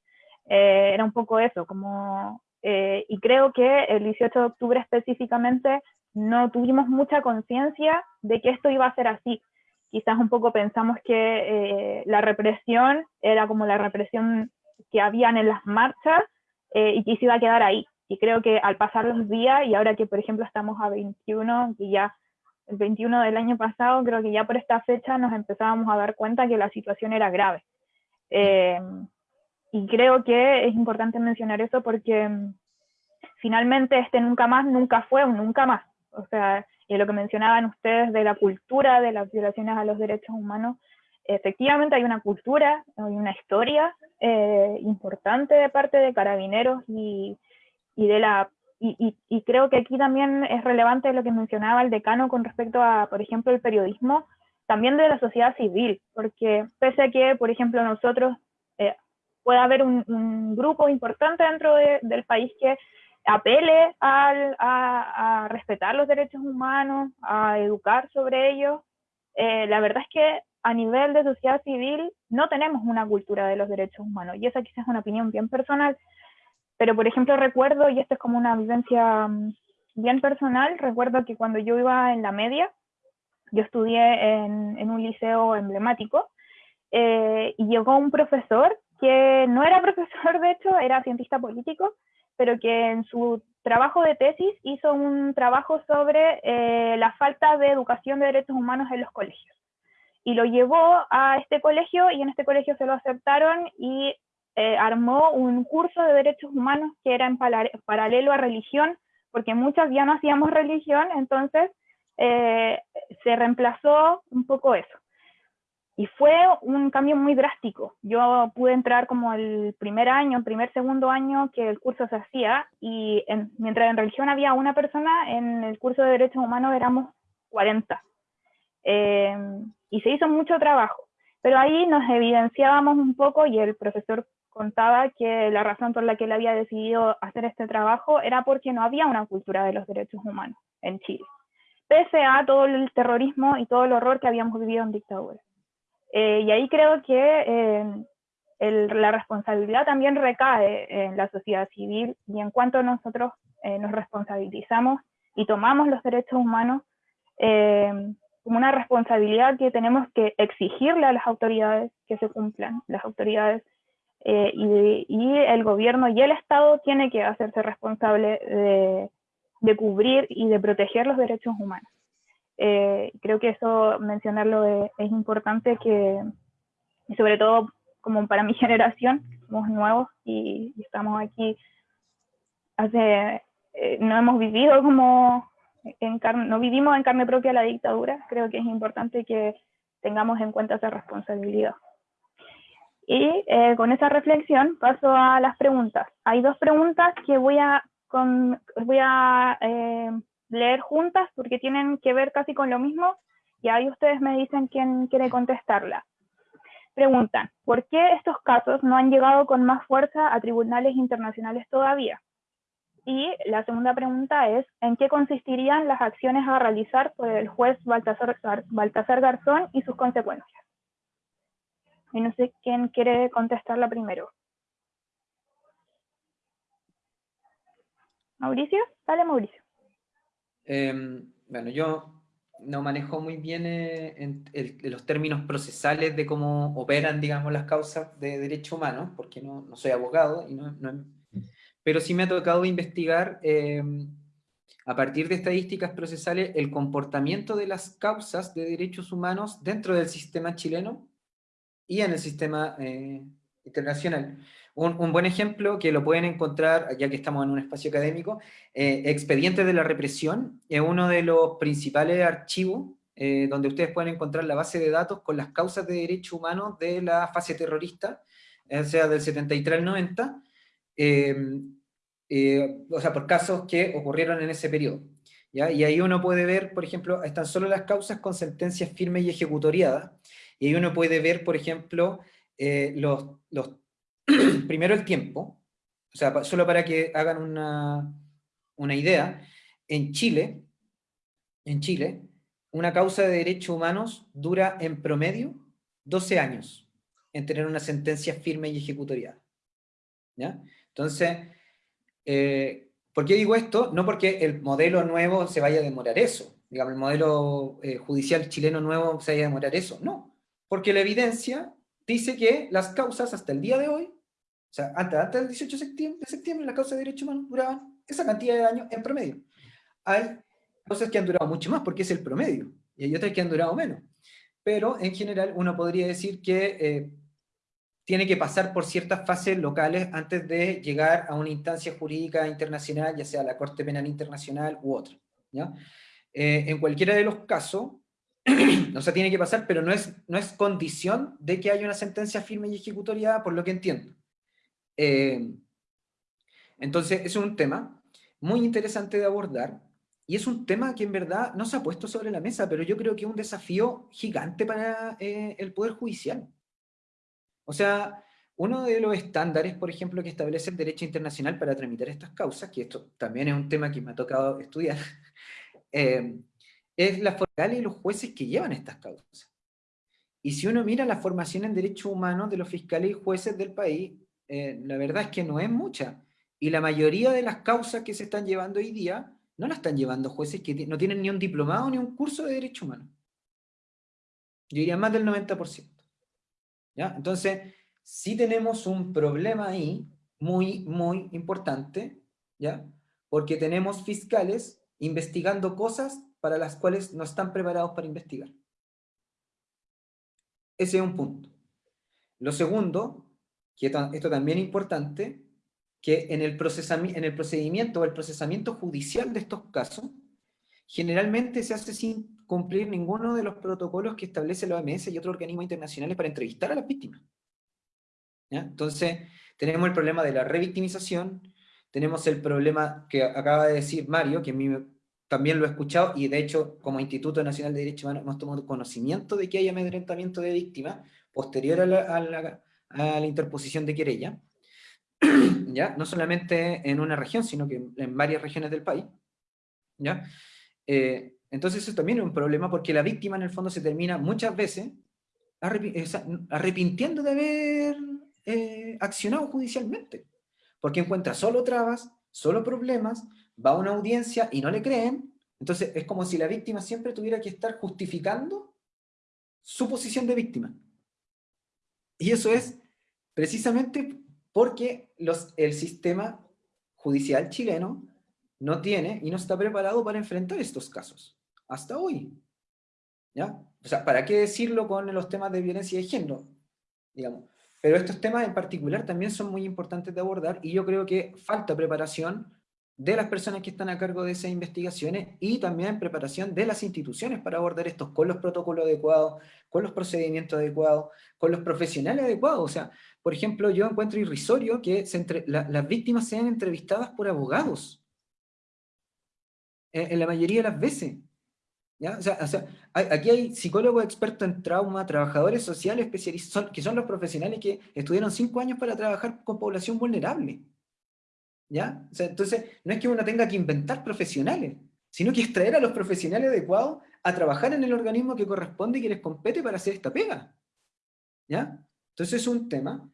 Eh, era un poco eso, como eh, y creo que el 18 de octubre específicamente no tuvimos mucha conciencia de que esto iba a ser así. Quizás un poco pensamos que eh, la represión era como la represión que habían en las marchas eh, y que se iba a quedar ahí. Y creo que al pasar los días, y ahora que por ejemplo estamos a 21, que ya el 21 del año pasado, creo que ya por esta fecha nos empezábamos a dar cuenta que la situación era grave. Y creo que es importante mencionar eso porque mm, finalmente este nunca más nunca fue un nunca más. O sea, y lo que mencionaban ustedes de la cultura de las violaciones a los derechos humanos, efectivamente hay una cultura, hay una historia eh, importante de parte de carabineros y, y de la y, y, creo que aquí también es relevante lo que mencionaba el decano con respecto a, por ejemplo, el periodismo, también de la sociedad civil, porque pese a que, por ejemplo, nosotros eh, pueda haber un, grupo importante dentro del país que apele a, respetar los derechos humanos, a educar sobre ellos. Eh, la verdad es que a nivel de sociedad civil no tenemos una cultura de los derechos humanos y esa quizás es una opinión bien personal, pero por ejemplo recuerdo, y esto es como una vivencia mm, bien personal, recuerdo que cuando yo iba en la media, yo estudié en, un liceo emblemático eh, y llegó un profesor que no era (laughs) profesor, de hecho, era cientista político, pero que en su trabajo de tesis hizo un trabajo sobre eh, la falta de educación de derechos humanos en los colegios. Y lo llevó a este colegio y en este colegio se lo aceptaron y eh, armó un curso de derechos humanos que era en paralelo a religión, porque muchas ya no hacíamos religión, entonces eh, se reemplazó un poco eso. Y fue un cambio muy drástico. Yo pude entrar como el primer año, primer, segundo año que el curso se hacía y mientras en religión había una persona, en el curso de derechos humanos éramos 40. Eh, y se hizo mucho trabajo. Pero ahí nos evidenciábamos un poco y el profesor contaba que la razón por la que él había decidido hacer este trabajo era porque no había una cultura de los derechos humanos en Chile, pese a todo el terrorismo y todo el horror que habíamos vivido en dictadura. Eh, y ahí creo que eh, la responsabilidad también recae en la sociedad civil y en cuanto nosotros eh, nos responsabilizamos y tomamos los derechos humanos como una responsabilidad que tenemos que exigirle a las autoridades que se cumplan, las autoridades y, y, el gobierno y el Estado tiene que hacerse responsable de, cubrir y de proteger los derechos humanos. Eh, creo que eso mencionarlo es, importante que, sobre todo como para mi (laughs) generación, somos nuevos y, estamos aquí hace, eh, no hemos vivido como, en no vivimos en carne propia la dictadura, creo que es importante que tengamos en cuenta esa responsabilidad. Y eh, con esa reflexión paso a las preguntas. Hay dos preguntas que voy a, voy a leer juntas porque tienen que ver casi con lo mismo y ahí ustedes me dicen quién quiere contestarla. Preguntan, ¿por qué estos casos no han llegado con más fuerza a tribunales internacionales todavía? Y la segunda pregunta es, ¿en qué consistirían las acciones a realizar por el juez Baltasar Garzón y sus consecuencias? y no sé quién quiere contestarla primero. Mauricio, dale Mauricio. Eh, bueno, yo no manejo muy bien eh, en, en los términos procesales de cómo operan, digamos, las causas de derechos humanos, porque no, no, soy abogado, y no, no, pero sí me ha tocado investigar, eh, a partir de estadísticas procesales, el comportamiento de las causas de derechos humanos dentro del sistema chileno, y en el sistema eh, internacional. Un, buen ejemplo que lo pueden encontrar, ya que estamos en un espacio académico, eh, Expedientes de la Represión, es uno de los principales archivos eh, donde ustedes pueden encontrar la base de datos con las causas de derechos humanos de la fase terrorista, o sea, del 73 al 90, o sea, por casos que ocurrieron en ese periodo. ¿ya? Y ahí uno puede ver, por ejemplo, están solo las causas con sentencias firmes y ejecutoriadas, y ahí uno puede ver, por ejemplo, eh, los, los (clears throat) primero el tiempo, o sea, solo para que hagan una, una idea, en Chile, en Chile, una causa de derechos humanos dura en promedio 12 años en tener una sentencia firme y ejecutoriada. ¿Ya? Entonces, eh, ¿por qué digo esto? No porque el modelo nuevo se vaya a demorar eso, digamos, el modelo eh, judicial chileno nuevo se vaya a demorar eso, no, porque la evidencia dice que las causas hasta el día de hoy, o sea, antes, del 18 de septiembre, de septiembre las causas de derechos humanos duraban esa cantidad de años en promedio. Hay cosas que han durado mucho más porque es el promedio, y hay otras que han durado menos. Pero en general uno podría decir que eh, tiene que pasar por ciertas fases locales antes de llegar a una instancia jurídica internacional, ya sea la Corte Penal Internacional u otra. ¿ya? Eh, en cualquiera de los casos, (clears throat) o sea, tiene que pasar, pero no es, no es condición de que haya una sentencia firme y ejecutoriada, por lo que entiendo. Eh, entonces, es un tema muy interesante de abordar, y es un tema que en verdad no se ha puesto sobre la mesa, pero yo creo que es un desafío gigante para eh, el Poder Judicial. O sea, uno de los estándares, por ejemplo, que establece el derecho internacional para tramitar estas causas, que esto también es un tema que me ha tocado estudiar, (laughs) eh, es la forma y los jueces que llevan estas causas. Y si uno mira la formación en derechos humanos de los fiscales y jueces del país, eh, la verdad es que no es mucha. Y la mayoría de las causas que se están llevando hoy día, no las están llevando jueces que no tienen ni un diplomado ni un curso de derecho humano. Yo diría más del 90%. ¿Ya? Entonces, sí tenemos un problema ahí muy, muy importante, ¿ya? Porque tenemos fiscales investigando cosas para las cuales no están preparados para investigar. Ese es un punto. Lo segundo, que esto también es importante, que en el, en el procedimiento o el procesamiento judicial de estos casos, generalmente se hace sin cumplir ninguno de los protocolos que establece la OMS y otros organismos internacionales para entrevistar a las víctimas. Entonces, tenemos el problema de la revictimización, tenemos el problema que acaba de decir Mario, que a mí también lo he escuchado, y de hecho, como Instituto Nacional de Derechos Humanos hemos tomado conocimiento de que hay amedrentamiento de víctimas posterior a la, interposición de querella, (clears throat) ¿ya? no solamente en una región, sino que en varias regiones del país. ¿ya? Eh, entonces eso también es un problema porque la víctima en el fondo se termina muchas veces arrepintiendo de haber eh, accionado judicialmente, porque encuentra solo trabas, solo problemas, va a una audiencia y no le creen, entonces es como si la víctima siempre tuviera que estar justificando su posición de víctima. Y eso es precisamente porque el sistema judicial chileno no tiene y no está preparado para enfrentar estos casos, hasta hoy. ¿Ya? O sea, ¿para qué decirlo con los temas de violencia de género? Digamos. Pero estos temas en particular también son muy importantes de abordar y yo creo que falta preparación de las personas que están a cargo de esas investigaciones y también preparación de las instituciones para abordar estos con los protocolos adecuados, con los procedimientos adecuados, con los profesionales adecuados. O sea, por ejemplo, yo encuentro irrisorio que las víctimas sean entrevistadas por abogados en, la mayoría de las veces. ¿ya? O sea, aquí hay psicólogos expertos en trauma, trabajadores sociales especializados, que son los profesionales que estudiaron cinco años para trabajar con población vulnerable. ¿Ya? Entonces, no es que uno tenga que inventar profesionales, sino que extraer a los profesionales adecuados a trabajar en el organismo que corresponde y que les compete para hacer esta pega. ¿Ya? Entonces es un tema.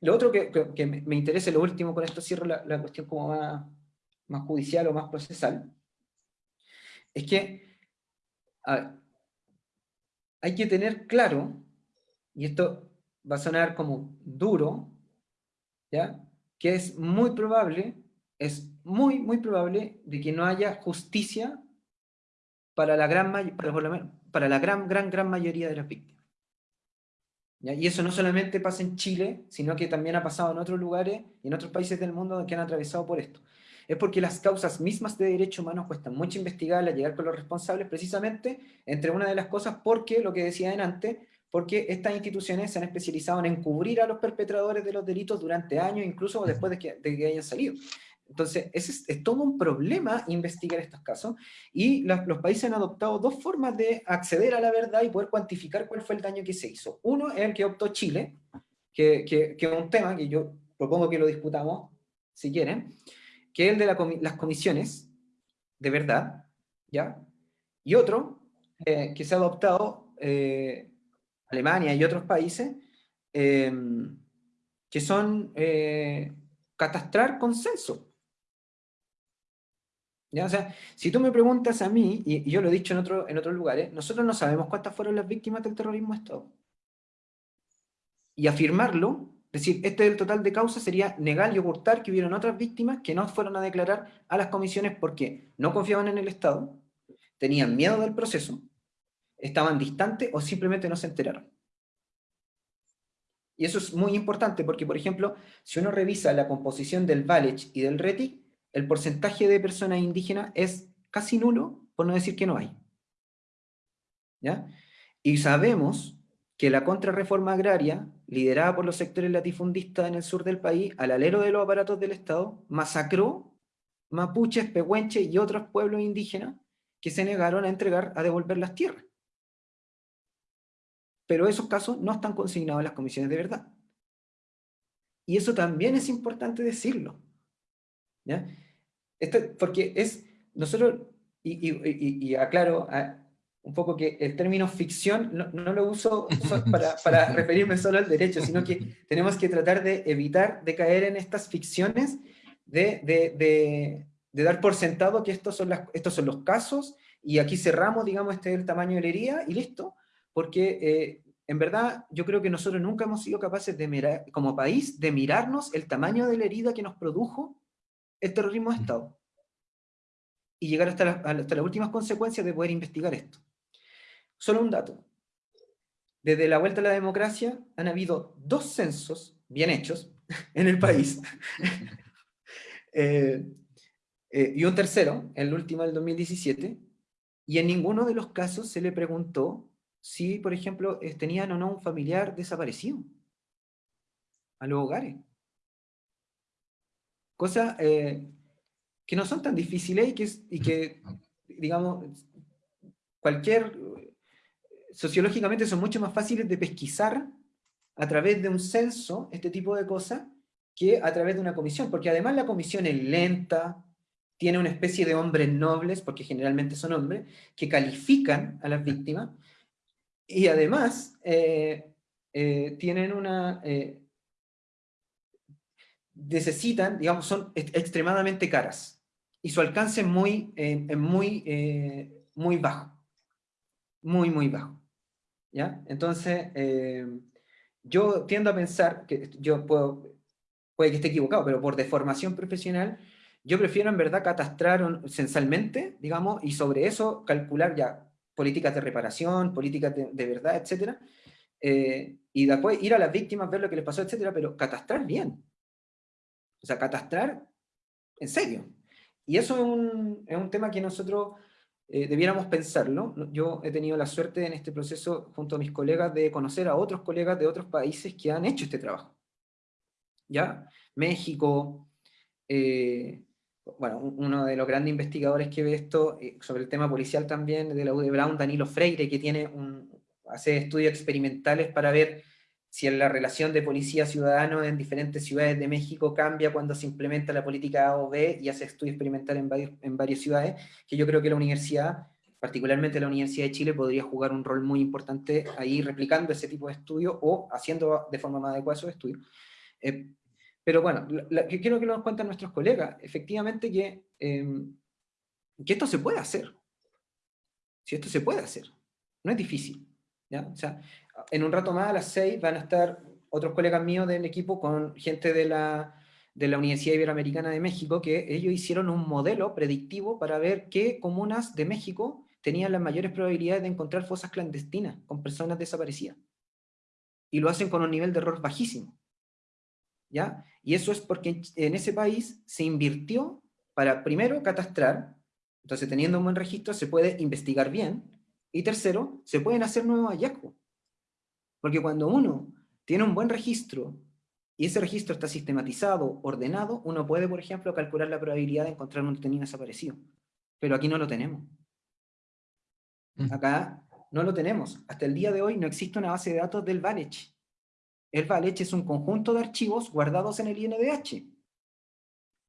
Lo otro que, me interesa, lo último, con esto cierro la, la cuestión como más judicial o más procesal, es que hay que tener claro, y esto va a sonar como duro, ¿ya? Que es muy probable, es muy, muy probable de que no haya justicia para la gran, para, para la gran, gran, gran mayoría de las víctimas. Y eso no solamente pasa en Chile, sino que también ha pasado en otros lugares y en otros países del mundo que han atravesado por esto. Es porque las causas mismas de derechos humanos cuestan mucho investigarlas, llegar con los responsables, precisamente, entre una de las cosas, porque, lo que decía antes, porque estas instituciones se han especializado en encubrir a los perpetradores de los delitos durante años, incluso después de que, de que hayan salido. Entonces, es, es, todo un problema investigar estos casos y los países han adoptado dos formas de acceder a la verdad y poder cuantificar cuál fue el daño que se hizo. Uno es el que optó Chile, que, que, que es un tema que yo propongo que lo disputamos, si quieren, que es el de las comisiones de verdad, ¿ya? Y otro, eh, que se ha adoptado eh, Alemania y otros países, eh, que son catastrar consenso. ¿Ya? O sea, si tú me preguntas a mí, y, yo lo he dicho en, otro, en otros lugares, nosotros no sabemos cuántas fueron las víctimas del terrorismo de Estado. Y afirmarlo, decir, este es el total de causas, sería negar y ocultar que hubieron otras víctimas que no fueron a declarar a las comisiones porque no confiaban en el Estado, tenían miedo del proceso, estaban distantes o simplemente no se enteraron. Y eso es muy importante porque, por ejemplo, si uno revisa la composición del Valech y del RETI, el porcentaje de personas indígenas es casi nulo, por no decir que no hay. ¿Ya? Y sabemos que la contrarreforma agraria, liderada por los sectores latifundistas en el sur del país, al alero de los aparatos del Estado, masacró mapuches, pehuenches y otros pueblos indígenas que se negaron a entregar, a devolver las tierras. Pero esos casos no están consignados en las comisiones de verdad. Y eso también es importante decirlo. ¿ya? porque es, nosotros, y, aclaro un poco que el término ficción no, lo uso (laughs) para, para, referirme solo al derecho, sino que (laughs) tenemos que tratar de evitar de caer en estas ficciones de, de, de, dar por sentado que estos son, las, estos son los casos y aquí cerramos, digamos, este es el tamaño de la herida y listo, porque eh, en verdad yo creo que nosotros nunca hemos sido capaces de mirar, como país, de mirarnos el tamaño de la herida que nos produjo el terrorismo de Estado. Y llegar hasta, hasta las últimas consecuencias de poder investigar esto. Solo un dato. Desde la vuelta a la democracia han habido dos censos bien hechos (laughs) en el país. (laughs) Eh, eh, y un tercero, el último del 2017, y en ninguno de los casos se le preguntó si, por ejemplo, tenían o no un familiar desaparecido a los hogares. Cosas eh, que no son tan difíciles y que, y que, digamos, cualquier, sociológicamente son mucho más fáciles de pesquisar a través de un censo, este tipo de cosas, que a través de una comisión, porque además la comisión es lenta, tiene una especie de hombres nobles, porque generalmente son hombres, que califican a las víctimas, y además eh, eh, tienen una, necesitan, digamos, son extremadamente caras. Y su alcance es muy, eh, muy, eh, muy bajo. Muy, muy bajo. ¿Ya? Entonces, eh, yo tiendo a pensar, que yo puedo, puede que esté equivocado, pero por deformación profesional, yo prefiero en verdad catastrar censalmente, digamos, y sobre eso calcular ya políticas de reparación, políticas de, verdad, etc. y después ir a las víctimas, ver lo que les pasó, etcétera, pero catastrar bien. O sea, catastrar en serio. Y eso es un, es un tema que nosotros eh, debiéramos pensarlo. Yo he tenido la suerte en este proceso, junto a mis colegas, de conocer a otros colegas de otros países que han hecho este trabajo. ¿Ya? México, eh, bueno, uno de los grandes investigadores que ve esto, eh, sobre el tema policial también, de la UD Brown, Danilo Freire, que tiene un, hace estudios experimentales para ver si la relación de policía-ciudadano en diferentes ciudades de México cambia cuando se implementa la política A o B y hace estudio experimental en, varios, en varias ciudades, que yo creo que la universidad, particularmente la Universidad de Chile, podría jugar un rol muy importante ahí replicando ese tipo de estudios o haciendo de forma más adecuada esos estudios. Eh, Pero bueno, lo que quiero que nos cuenten nuestros colegas, efectivamente que, em, que esto se puede hacer. Si esto se puede hacer, no es difícil. ¿ya? O sea, en un rato más a las seis van a estar otros colegas míos del equipo con gente de la, de la Universidad Iberoamericana de México, que ellos hicieron un modelo predictivo para ver qué comunas de México tenían las mayores probabilidades de encontrar fosas clandestinas con personas desaparecidas. Y lo hacen con un nivel de error bajísimo. ¿Ya? Y eso es porque en ese país se invirtió para, primero, catastrar, entonces teniendo un buen registro se puede investigar bien, y tercero, se pueden hacer nuevos hallazgos. Porque cuando uno tiene un buen registro y ese registro está sistematizado, ordenado, uno puede, por ejemplo, calcular la probabilidad de encontrar un detenido desaparecido. Pero aquí no lo tenemos. Mm. Acá no lo tenemos. Hasta el día de hoy no existe una base de datos del VALECH. El VALECH es un conjunto de archivos guardados en el INDH.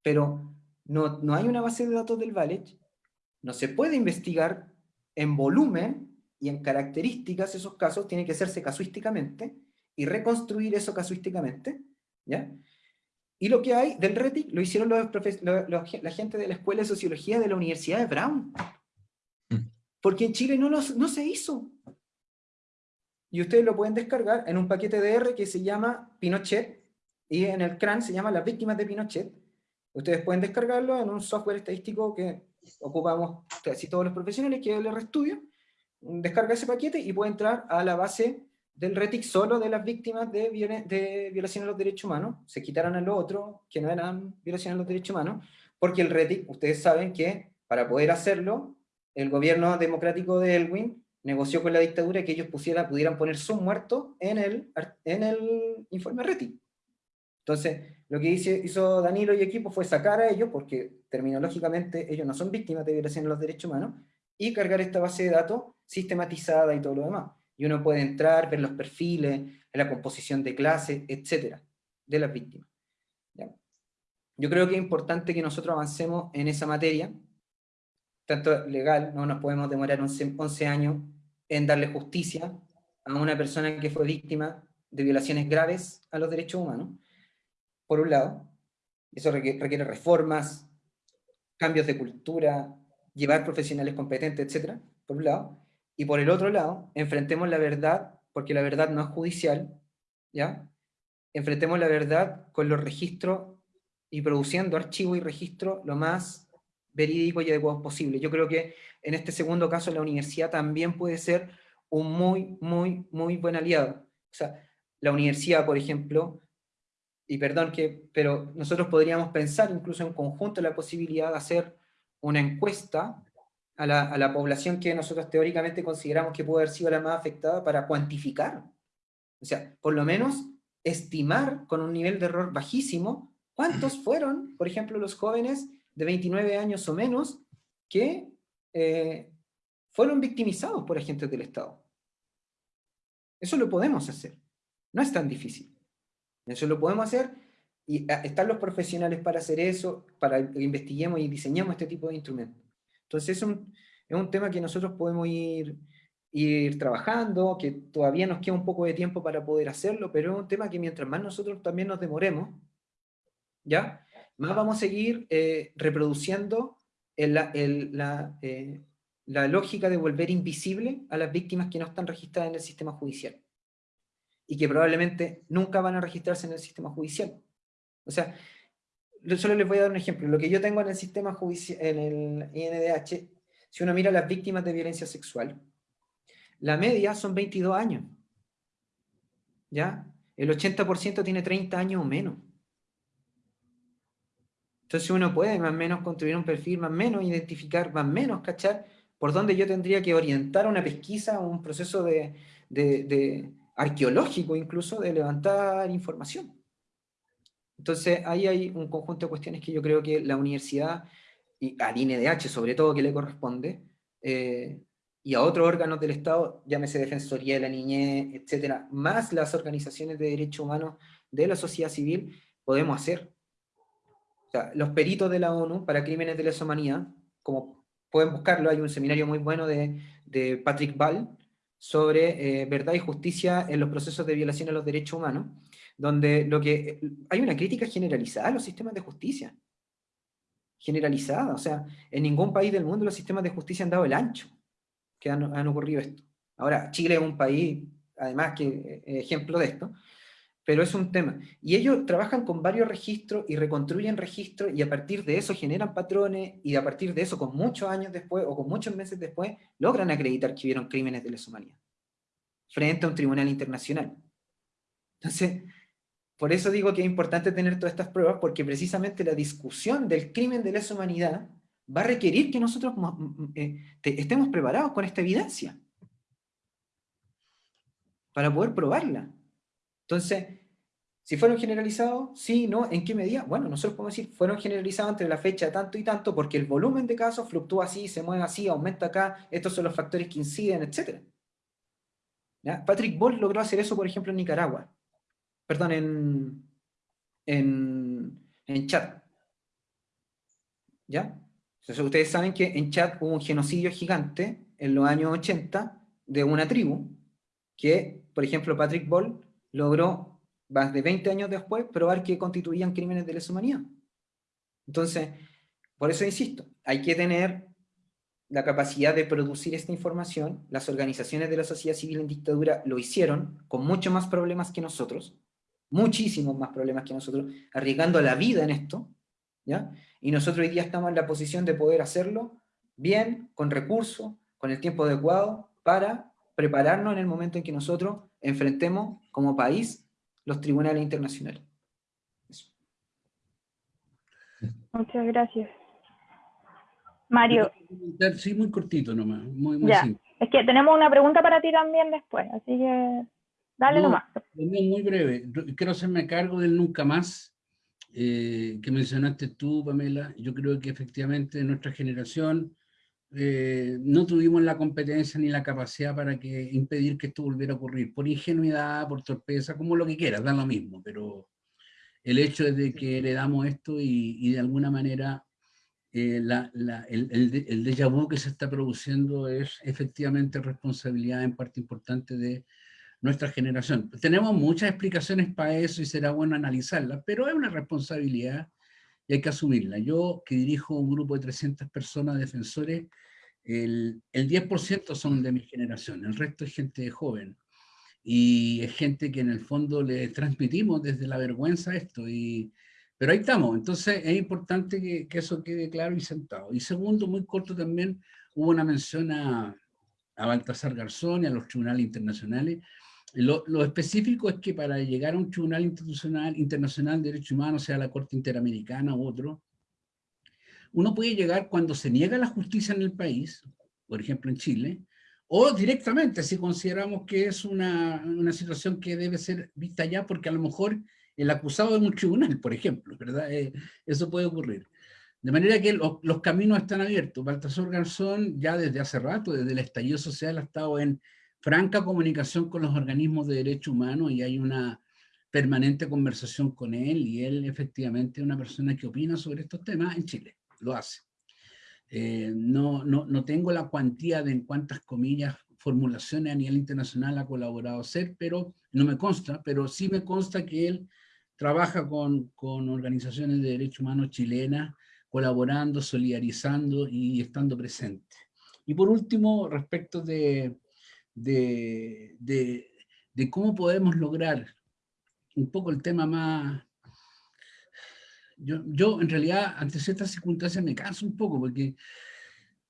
Pero no, no hay una base de datos del VALECH. No se puede investigar en volumen y en características esos casos, tiene que hacerse casuísticamente y reconstruir eso casuísticamente ¿ya? Y lo que hay del RETIC lo hicieron los, la gente de la Escuela de Sociología de la Universidad de Brown. Mm. Porque en Chile no, no se hizo. Y ustedes lo pueden descargar en un paquete de R que se llama Pinochet, y en el CRAN se llama Las Víctimas de Pinochet. Ustedes pueden descargarlo en un software estadístico que ocupamos casi todos los profesionales, que es el RStudio. Descarga ese paquete y puede entrar a la base del RETIC solo de las víctimas de, de violación a los derechos humanos, se quitaron a lo otro, que no eran violaciones a los derechos humanos, porque el RETIC, ustedes saben que para poder hacerlo, el gobierno democrático de Elwin negoció con la dictadura que ellos pudieran poner su muerto en el, en el informe RETIC. Entonces, lo que hizo Danilo y equipo fue sacar a ellos, porque terminológicamente ellos no son víctimas de violación a los derechos humanos, y cargar esta base de datos sistematizada y todo lo demás y uno puede entrar, ver los perfiles, la composición de clase, etcétera, de las víctimas. Yo creo que es importante que nosotros avancemos en esa materia, tanto legal, no nos podemos demorar 11, 11 años en darle justicia a una persona que fue víctima de violaciones graves a los derechos humanos, por un lado, eso requiere reformas, cambios de cultura, llevar profesionales competentes, etcétera, por un lado, y por el otro lado, enfrentemos la verdad, porque la verdad no es judicial, ¿ya? Enfrentemos la verdad con los registros y produciendo archivo y registro lo más verídico y adecuado posible. Yo creo que en este segundo caso la universidad también puede ser un muy, muy, muy buen aliado. O sea, la universidad, por ejemplo, y perdón que, pero nosotros podríamos pensar incluso en conjunto la posibilidad de hacer una encuesta a la, población que nosotros teóricamente consideramos que puede haber sido la más afectada para cuantificar. O sea, por lo menos estimar con un nivel de error bajísimo cuántos fueron, por ejemplo, los jóvenes de 29 años o menos que eh, fueron victimizados por agentes del Estado. Eso lo podemos hacer. No es tan difícil. Eso lo podemos hacer y ah, están los profesionales para hacer eso, para que investiguemos y diseñemos este tipo de instrumentos. Entonces es un, es un tema que nosotros podemos ir, ir trabajando, que todavía nos queda un poco de tiempo para poder hacerlo, pero es un tema que mientras más nosotros también nos demoremos, ¿ya? Más vamos a seguir eh, reproduciendo el, la, eh, la lógica de volver invisible a las víctimas que no están registradas en el sistema judicial. Y que probablemente nunca van a registrarse en el sistema judicial. O sea, solo les voy a dar un ejemplo. Lo que yo tengo en el sistema judicial, en el INDH, si uno mira las víctimas de violencia sexual, la media son 22 años. ¿Ya? El 80% tiene 30 años o menos. Entonces uno puede más o menos construir un perfil, más o menos identificar, más o menos cachar por dónde yo tendría que orientar una pesquisa, un proceso de, arqueológico incluso, de levantar información. Entonces, ahí hay un conjunto de cuestiones que yo creo que la universidad, y al INDH sobre todo, que le corresponde, eh, y a otros órganos del Estado, llámese Defensoría de la Niñez, etcétera, más las organizaciones de derechos humanos de la sociedad civil, podemos hacer. Los peritos de la ONU para crímenes de lesa humanidad, como pueden buscarlo, hay un seminario muy bueno de, Patrick Ball sobre eh, verdad y justicia en los procesos de violación a los derechos humanos, donde lo que, hay una crítica generalizada a los sistemas de justicia. Generalizada, o sea, en ningún país del mundo los sistemas de justicia han dado el ancho que han, han ocurrido esto. Ahora, Chile es un país, además, que ejemplo de esto, pero es un tema. Y ellos trabajan con varios registros y reconstruyen registros y a partir de eso generan patrones y a partir de eso, con muchos años después o con muchos meses después, logran acreditar que hubieron crímenes de lesa humanidad frente a un tribunal internacional. Entonces, por eso digo que es importante tener todas estas pruebas, porque precisamente la discusión del crimen de lesa humanidad va a requerir que nosotros eh, estemos preparados con esta evidencia para poder probarla. Entonces, si fueron generalizados, sí, no, ¿en qué medida? Bueno, nosotros podemos decir, fueron generalizados entre la fecha tanto y tanto, porque el volumen de casos fluctúa así, se mueve así, aumenta acá, estos son los factores que inciden, etc. Patrick Ball logró hacer eso, por ejemplo, en Nicaragua. Perdón, en, en, en Chad. ¿Ya? Ustedes saben que en Chad hubo un genocidio gigante en los años 80 de una tribu, que, por ejemplo, Patrick Ball logró, más de 20 años después, probar que constituían crímenes de lesa humanidad. Entonces, por eso insisto, hay que tener la capacidad de producir esta información, las organizaciones de la sociedad civil en dictadura lo hicieron, con mucho más problemas que nosotros, muchísimos más problemas que nosotros, arriesgando la vida en esto, ¿ya? Y nosotros hoy día estamos en la posición de poder hacerlo bien, con recursos, con el tiempo adecuado, para prepararnos en el momento en que nosotros enfrentemos como país los tribunales internacionales. Muchas gracias. Mario. Sí, muy cortito nomás, muy, Es que tenemos una pregunta para ti también después, así que dale nomás. Muy breve, quiero hacerme cargo del nunca más eh, que mencionaste tú, Pamela. Yo creo que efectivamente nuestra generación eh, no tuvimos la competencia ni la capacidad para que, impedir que esto volviera a ocurrir, por ingenuidad, por torpeza, como lo que quieras, da lo mismo, pero el hecho es de que heredamos esto y, y de alguna manera eh, la, la, el, el, el, déjà vu que se está produciendo es efectivamente responsabilidad en parte importante de nuestra generación. Tenemos muchas explicaciones para eso y será bueno analizarlas, pero es una responsabilidad y hay que asumirla. Yo, que dirijo un grupo de 300 personas defensores, el, el 10% son de mi generación, el resto es gente joven. Y es gente que en el fondo le transmitimos desde la vergüenza esto. Y, pero ahí estamos, entonces es importante que, que eso quede claro y sentado. Y segundo, muy corto también, hubo una mención a, a Baltasar Garzón y a los tribunales internacionales. Lo, específico es que para llegar a un tribunal institucional, internacional de derechos humanos, sea la Corte Interamericana u otro, uno puede llegar cuando se niega la justicia en el país, por ejemplo en Chile, o directamente si consideramos que es una, una situación que debe ser vista ya porque a lo mejor el acusado de un tribunal, por ejemplo, ¿verdad? Eh, eso puede ocurrir. De manera que los caminos están abiertos. Baltasar Garzón ya desde hace rato, desde el estallido social, ha estado en franca comunicación con los organismos de derechos humanos y hay una permanente conversación con él y él efectivamente es una persona que opina sobre estos temas en Chile, lo hace. Eh, no, no, no, tengo la cuantía de en cuántas comillas formulaciones a nivel internacional ha colaborado hacer, pero no me consta, pero sí me consta que él trabaja con, con organizaciones de derechos humanos chilenas, colaborando, solidarizando y estando presente. Y por último, respecto de, de, de, cómo podemos lograr un poco el tema más... Yo, yo en realidad ante ciertas circunstancias me canso un poco porque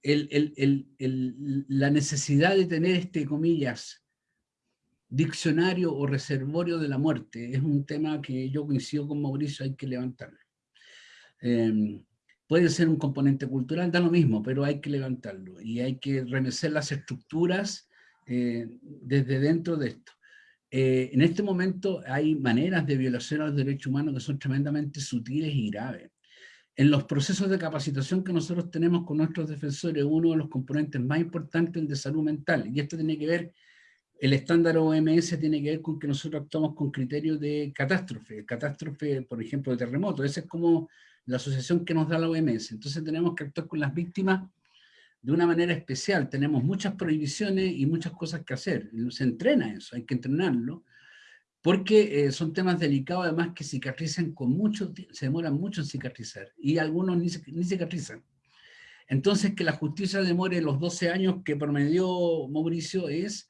el, el, el, la necesidad de tener este, comillas, diccionario o reservorio de la muerte es un tema que yo coincido con Mauricio, hay que levantarlo. Em, puede ser un componente cultural, da lo mismo, pero hay que levantarlo y hay que remecer las estructuras eh, desde dentro de esto. Eh, en este momento hay maneras de violación a los derechos humanos que son tremendamente sutiles y graves. En los procesos de capacitación que nosotros tenemos con nuestros defensores, uno de los componentes más importantes es el de salud mental, y esto tiene que ver, el estándar OMS tiene que ver con que nosotros actuamos con criterios de catástrofe, catástrofe, por ejemplo, de terremoto, esa es como la asociación que nos da la OMS, entonces tenemos que actuar con las víctimas de una manera especial. Tenemos muchas prohibiciones y muchas cosas que hacer. Se entrena eso, hay que entrenarlo. porque eh, son temas delicados además que cicatrizan con mucho, se demoran mucho en cicatrizar, y algunos ni, ni cicatrizan. Entonces, que la justicia demore los 12 años que promedió Mauricio es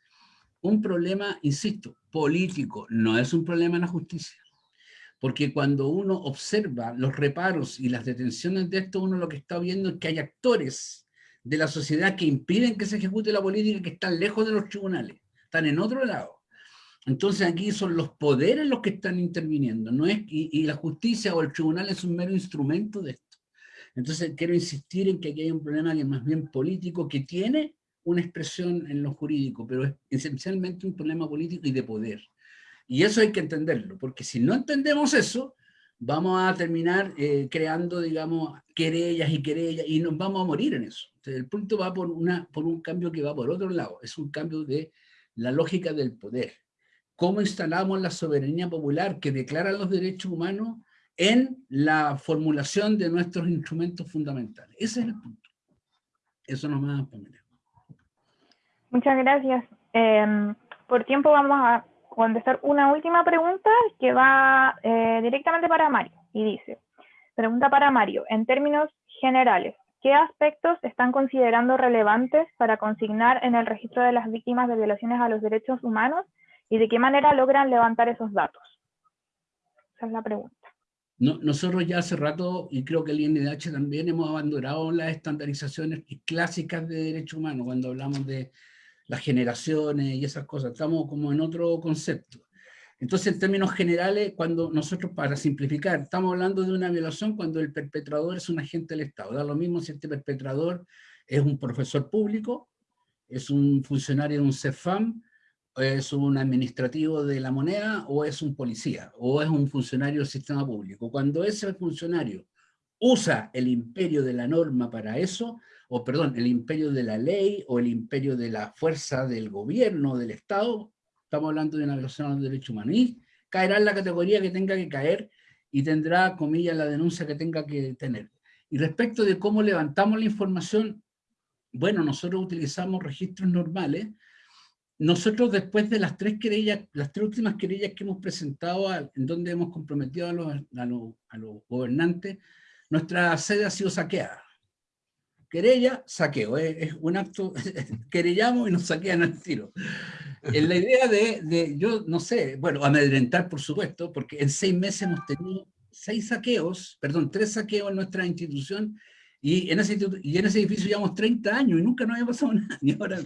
un problema, insisto, político, no es un problema en la justicia. Porque cuando uno observa los reparos y las detenciones de esto, uno lo que está viendo es que hay actores de la sociedad que impiden que se ejecute la política que están lejos de los tribunales, están en otro lado. Entonces aquí son los poderes los que están interviniendo, no es y, la justicia o el tribunal es un mero instrumento de esto. Entonces quiero insistir en que aquí hay un problema que es más bien político, que tiene una expresión en lo jurídico, pero es esencialmente un problema político y de poder. Y eso hay que entenderlo, porque si no entendemos eso, vamos a terminar eh, creando, digamos, querellas y querellas, y nos vamos a morir en eso. el punto va por, una, por un cambio que va por otro lado, es un cambio de la lógica del poder cómo instalamos la soberanía popular que declara los derechos humanos en la formulación de nuestros instrumentos fundamentales. Ese es el punto. Eso no me poner. Muchas gracias. Em, por tiempo vamos a contestar una última pregunta que va eh, directamente para Mario. Y dice, pregunta para Mario, en términos generales, ¿qué aspectos están considerando relevantes para consignar en el registro de las víctimas de violaciones a los derechos humanos ¿Y de qué manera logran levantar esos datos? Esa es la pregunta. nosotros ya hace rato, y creo que el INDH también, hemos abandonado las estandarizaciones clásicas de derechos humanos, cuando hablamos de las generaciones y esas cosas. Estamos como en otro concepto. Entonces, en términos generales, cuando nosotros, para simplificar, estamos hablando de una violación cuando el perpetrador es un agente del Estado. Da lo mismo si este perpetrador es un profesor público, es un funcionario de un CEFAM, es un administrativo de la moneda o es un policía o es un funcionario del sistema público. Cuando ese funcionario usa el imperio de la norma para eso, o perdón, el imperio de la ley o el imperio de la fuerza del gobierno, del Estado, estamos hablando de una violación de los derechos humanos, y caerá en la categoría que tenga que caer y tendrá, comillas, la denuncia que tenga que tener. Y respecto de cómo levantamos la información, bueno, nosotros utilizamos registros normales, nosotros después de las tres querellas, las tres últimas querellas que hemos presentado, en donde hemos comprometido a los, a, los, gobernantes, nuestra sede ha sido saqueada. Querella, saqueo, es, un acto, (laughs) querellamos y nos saquean al tiro. La idea de, de, yo no sé, bueno, amedrentar por supuesto, porque en seis meses hemos tenido seis saqueos, perdón, tres saqueos en nuestra institución, y en ese, y en ese edificio llevamos 30 años y nunca nos había pasado (laughs) nada, y ahora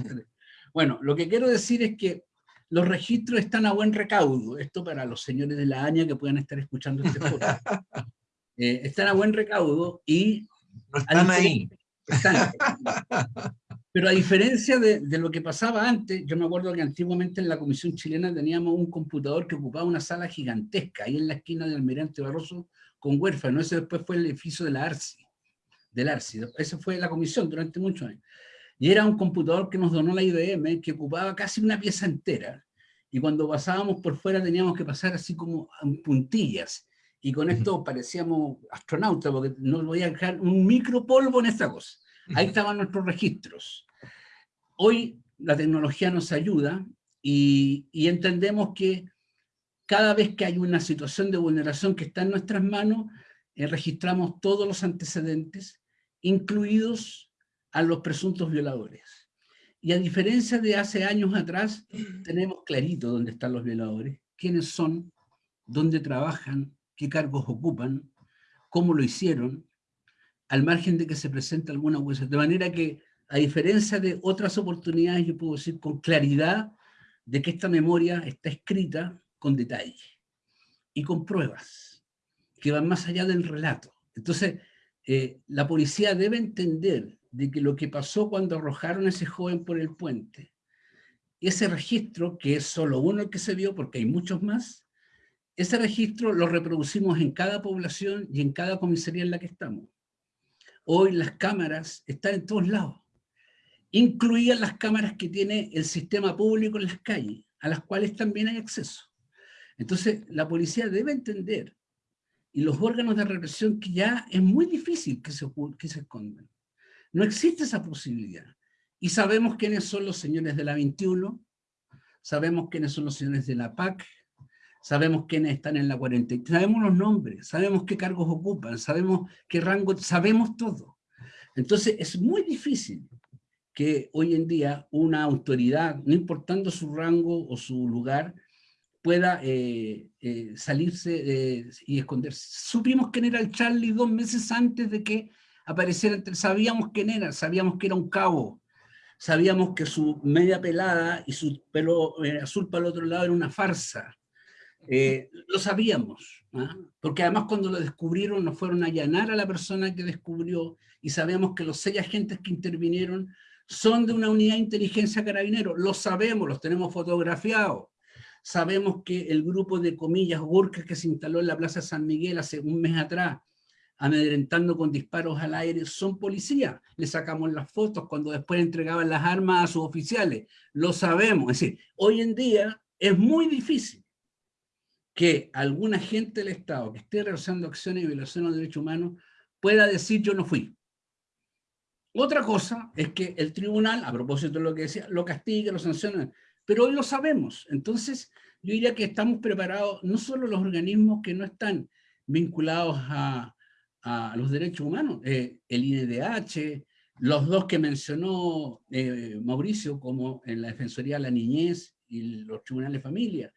bueno, lo que quiero decir es que los registros están a buen recaudo. Esto para los señores de la AñA que puedan estar escuchando este podcast. (laughs) Eh, están a buen recaudo y... No están ahí. (laughs) Pero a diferencia de, lo que pasaba antes, yo me acuerdo que antiguamente en la Comisión Chilena teníamos un computador que ocupaba una sala gigantesca, ahí en la esquina del Almirante Barroso, con huérfano. Ese después fue el edificio de la ARSI, del ARSI. Esa fue la comisión durante muchos años. Y era un computador que nos donó la IBM, que ocupaba casi una pieza entera. Y cuando pasábamos por fuera teníamos que pasar así como en puntillas. Y con esto parecíamos astronautas, porque no voy a dejar un micropolvo en esta cosa. Ahí estaban nuestros registros. Hoy la tecnología nos ayuda y, y entendemos que cada vez que hay una situación de vulneración que está en nuestras manos, eh, registramos todos los antecedentes, incluidos a los presuntos violadores. Y a diferencia de hace años atrás, tenemos clarito dónde están los violadores, quiénes son, dónde trabajan, qué cargos ocupan, cómo lo hicieron, al margen de que se presente alguna huella. De manera que, a diferencia de otras oportunidades, yo puedo decir con claridad de que esta memoria está escrita con detalle y con pruebas que van más allá del relato. Entonces, eh, la policía debe entender de que lo que pasó cuando arrojaron a ese joven por el puente, ese registro, que es solo uno el que se vio porque hay muchos más, ese registro lo reproducimos en cada población y en cada comisaría en la que estamos. Hoy las cámaras están en todos lados, incluidas las cámaras que tiene el sistema público en las calles, a las cuales también hay acceso. Entonces, la policía debe entender, y los órganos de represión, que ya es muy difícil que se, que se escondan. No existe esa posibilidad. Y sabemos quiénes son los señores de la 21, sabemos quiénes son los señores de la PAC, sabemos quiénes están en la 43, sabemos los nombres, sabemos qué cargos ocupan, sabemos qué rango, sabemos todo. Entonces es muy difícil que hoy en día una autoridad, no importando su rango o su lugar, pueda eh, eh, salirse y esconderse. Supimos quién era el Charlie dos meses antes de que apareciera, sabíamos quién era, sabíamos que era un cabo, sabíamos que su media pelada y su pelo eh, azul para el otro lado era una farsa. Lo sabíamos, ¿ah? porque además cuando lo descubrieron nos fueron a allanar a la persona que descubrió y sabemos que los seis agentes que intervinieron son de una unidad de inteligencia carabinero, lo sabemos, los tenemos fotografiados. Sabemos que el grupo de comillas Gurkas que se instaló en la Plaza San Miguel hace un mes atrás, amedrentando con disparos al aire, son policías. Le sacamos las fotos cuando después entregaban las armas a sus oficiales. Lo sabemos. Es decir, hoy en día es muy difícil que algún agente del Estado que esté realizando acciones de violación a los derechos humanos pueda decir yo no fui. Otra cosa es que el tribunal, a propósito de lo que decía, lo castiga, lo sanciona, pero hoy lo sabemos. Entonces, yo diría que estamos preparados, no solo los organismos que no están vinculados a, los derechos humanos, eh, el INDH, los dos que mencionó eh, Mauricio, como en la Defensoría de la Niñez y los tribunales de familia,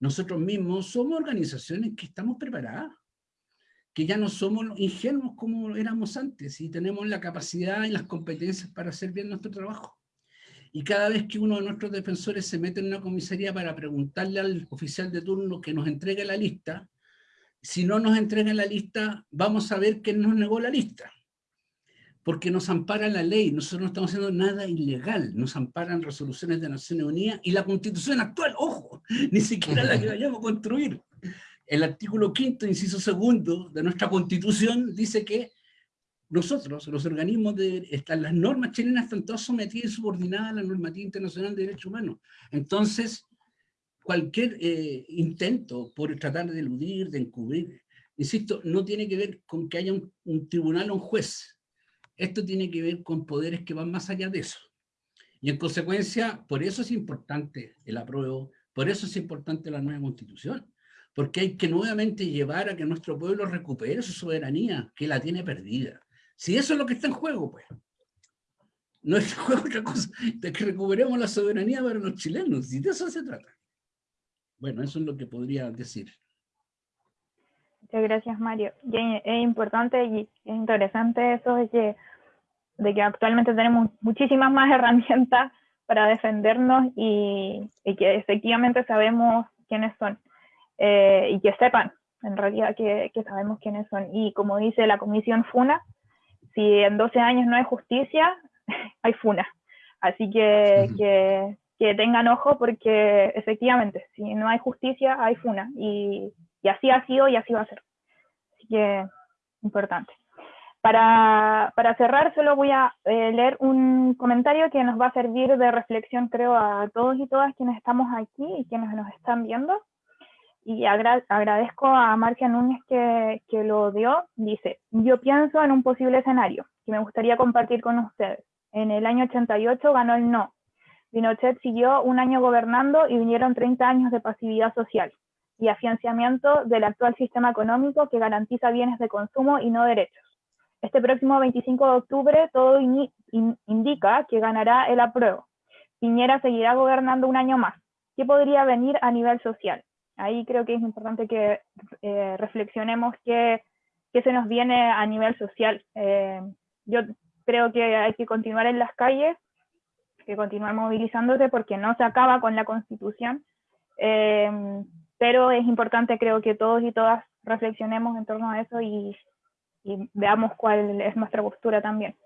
nosotros mismos somos organizaciones que estamos preparadas que ya no somos ingenuos como éramos antes y tenemos la capacidad y las competencias para hacer bien nuestro trabajo. Y cada vez que uno de nuestros defensores se mete en una comisaría para preguntarle al oficial de turno que nos entregue la lista, si no nos entrega la lista, vamos a ver quién nos negó la lista. Porque nos ampara la ley, nosotros no estamos haciendo nada ilegal, nos amparan resoluciones de Naciones Unidas y la constitución actual, ojo, (laughs) ni siquiera la que vayamos a construir el artículo quinto, inciso segundo de nuestra constitución dice que nosotros, los organismos de están, las normas chilenas están todas sometidas y subordinadas a la normativa internacional de derechos humanos. Entonces, cualquier eh, intento por tratar de eludir, de encubrir, insisto, no tiene que ver con que haya un, un tribunal o un juez. Esto tiene que ver con poderes que van más allá de eso. Y en consecuencia, por eso es importante el apruebo, por eso es importante la nueva constitución porque hay que nuevamente llevar a que nuestro pueblo recupere su soberanía, que la tiene perdida. Si eso es lo que está en juego, pues. No está en juego otra cosa, de que recuperemos la soberanía para los chilenos, y de eso se trata. Bueno, eso es lo que podría decir. Muchas gracias, Mario. es importante y es interesante eso de que actualmente tenemos muchísimas más (laughs) herramientas para defendernos y, y que efectivamente sabemos quiénes son. Eh, y que sepan en realidad que, sabemos quiénes son. Y como dice la comisión FUNA, si en 12 años no hay justicia, (laughs) hay FUNA. Así que, que, tengan ojo porque efectivamente, si no hay justicia, hay FUNA. Y, así ha sido y así va a ser. Así que, importante. Para, cerrar, solo voy a eh, leer un comentario que nos va a servir de reflexión, creo, a todos y todas quienes estamos aquí y quienes nos están viendo y agradezco a Marcia Núñez que, lo dio, dice, yo pienso en un posible escenario que me gustaría compartir con ustedes. En el año 88 ganó el no. Pinochet siguió un año gobernando y vinieron 30 años de pasividad social y afianciamiento del actual sistema económico que garantiza bienes de consumo y no derechos. Este próximo 25 de octubre todo indica que ganará el apruebo. Piñera seguirá gobernando un año más. ¿Qué podría venir a nivel social? ahí creo que es importante que eh, reflexionemos qué, se nos viene a nivel social. Eh, yo creo que hay que continuar en las calles, que continuar movilizándose porque no se acaba con la constitución, eh, pero es importante creo que todos y todas reflexionemos en torno a eso y, y veamos cuál es nuestra postura también.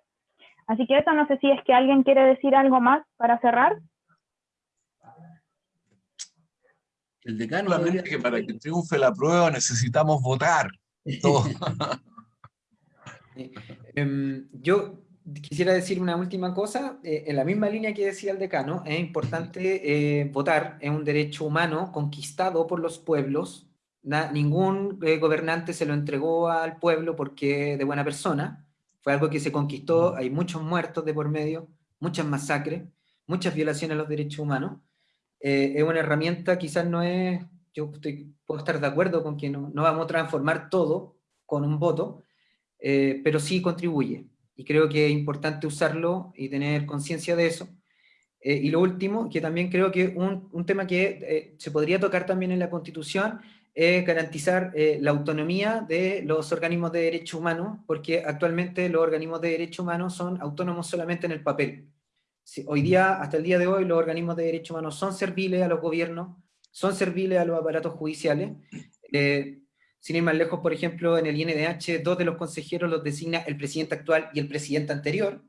Así que eso no sé si es que alguien quiere decir algo más para cerrar. El decano que para que triunfe la prueba necesitamos votar. (laughs) Em, yo quisiera decir una última cosa, eh, en la misma línea que decía el decano, es importante eh, votar, es un derecho humano conquistado por los pueblos, ningún eh, gobernante se lo entregó al pueblo porque de buena persona, fue algo que se conquistó, hay muchos muertos de por medio, muchas masacres, muchas violaciones a los derechos humanos, eh, es una herramienta, quizás no es yo estoy, puedo estar de acuerdo con que no, no vamos a transformar todo con un voto, eh, pero sí contribuye. Y creo que es importante usarlo y tener conciencia de eso. Eh, y lo último, que también creo que un, un tema que eh, se podría tocar también en la Constitución es garantizar la autonomía de los organismos de derechos humanos, porque actualmente los organismos de derechos humanos son autónomos solamente en el papel. hoy día, hasta el día de hoy, los organismos de derechos humanos son serviles a los gobiernos, son serviles a los aparatos judiciales, eh, sin ir más lejos, por ejemplo, en el INDH, dos de los consejeros los designa el presidente actual y el presidente anterior,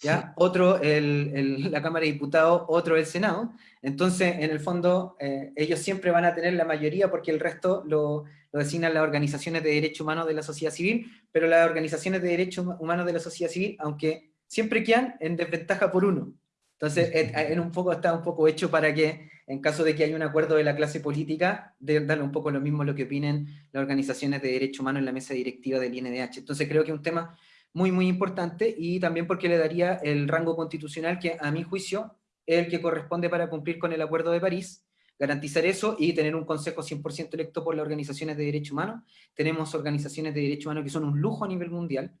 ¿ya? Otro el, (laughs) la Cámara de Diputados, otro el Senado. Entonces, en el fondo, eh, ellos siempre van a tener la mayoría porque el resto lo, lo, designan las organizaciones de derechos humanos de la sociedad civil, pero las organizaciones de derechos humanos de la sociedad civil, aunque siempre quedan en desventaja por uno. Entonces, en un poco está un poco hecho para que, en caso de que haya un acuerdo de la clase política, de darle un poco lo mismo lo que opinen las organizaciones de derechos humanos en la mesa directiva del INDH. Entonces, creo que es un tema muy, muy importante y también porque le daría el rango constitucional que, a mi juicio, es el que corresponde para cumplir con el Acuerdo de París, garantizar eso y tener un consejo 100% electo por las organizaciones de derechos humanos. Tenemos organizaciones de derechos humanos que son un lujo a nivel mundial,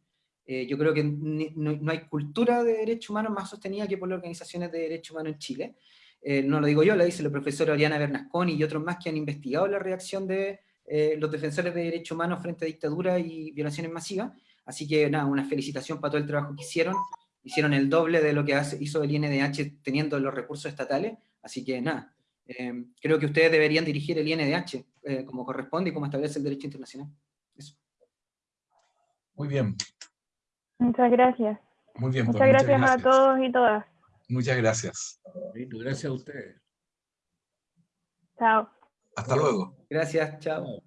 eh, yo creo que no, hay cultura de derechos humanos más sostenida que por las organizaciones de derechos humanos en Chile. Eh, no lo digo yo, lo dice la profesora Oriana Bernasconi y otros más que han investigado la reacción de eh, los defensores de derechos humanos frente a dictadura y violaciones masivas. Así que nada, una felicitación para todo el trabajo que hicieron. Hicieron el doble de lo que hace, hizo el INDH teniendo los recursos estatales. Así que nada, creo que ustedes deberían dirigir el INDH como corresponde y como establece el derecho internacional. Eso. Muy bien, Muchas gracias. Muy bien. Pues, muchas, gracias, a todos y todas. Muchas gracias. Gracias a ustedes. Chao. Hasta luego. Gracias, chao.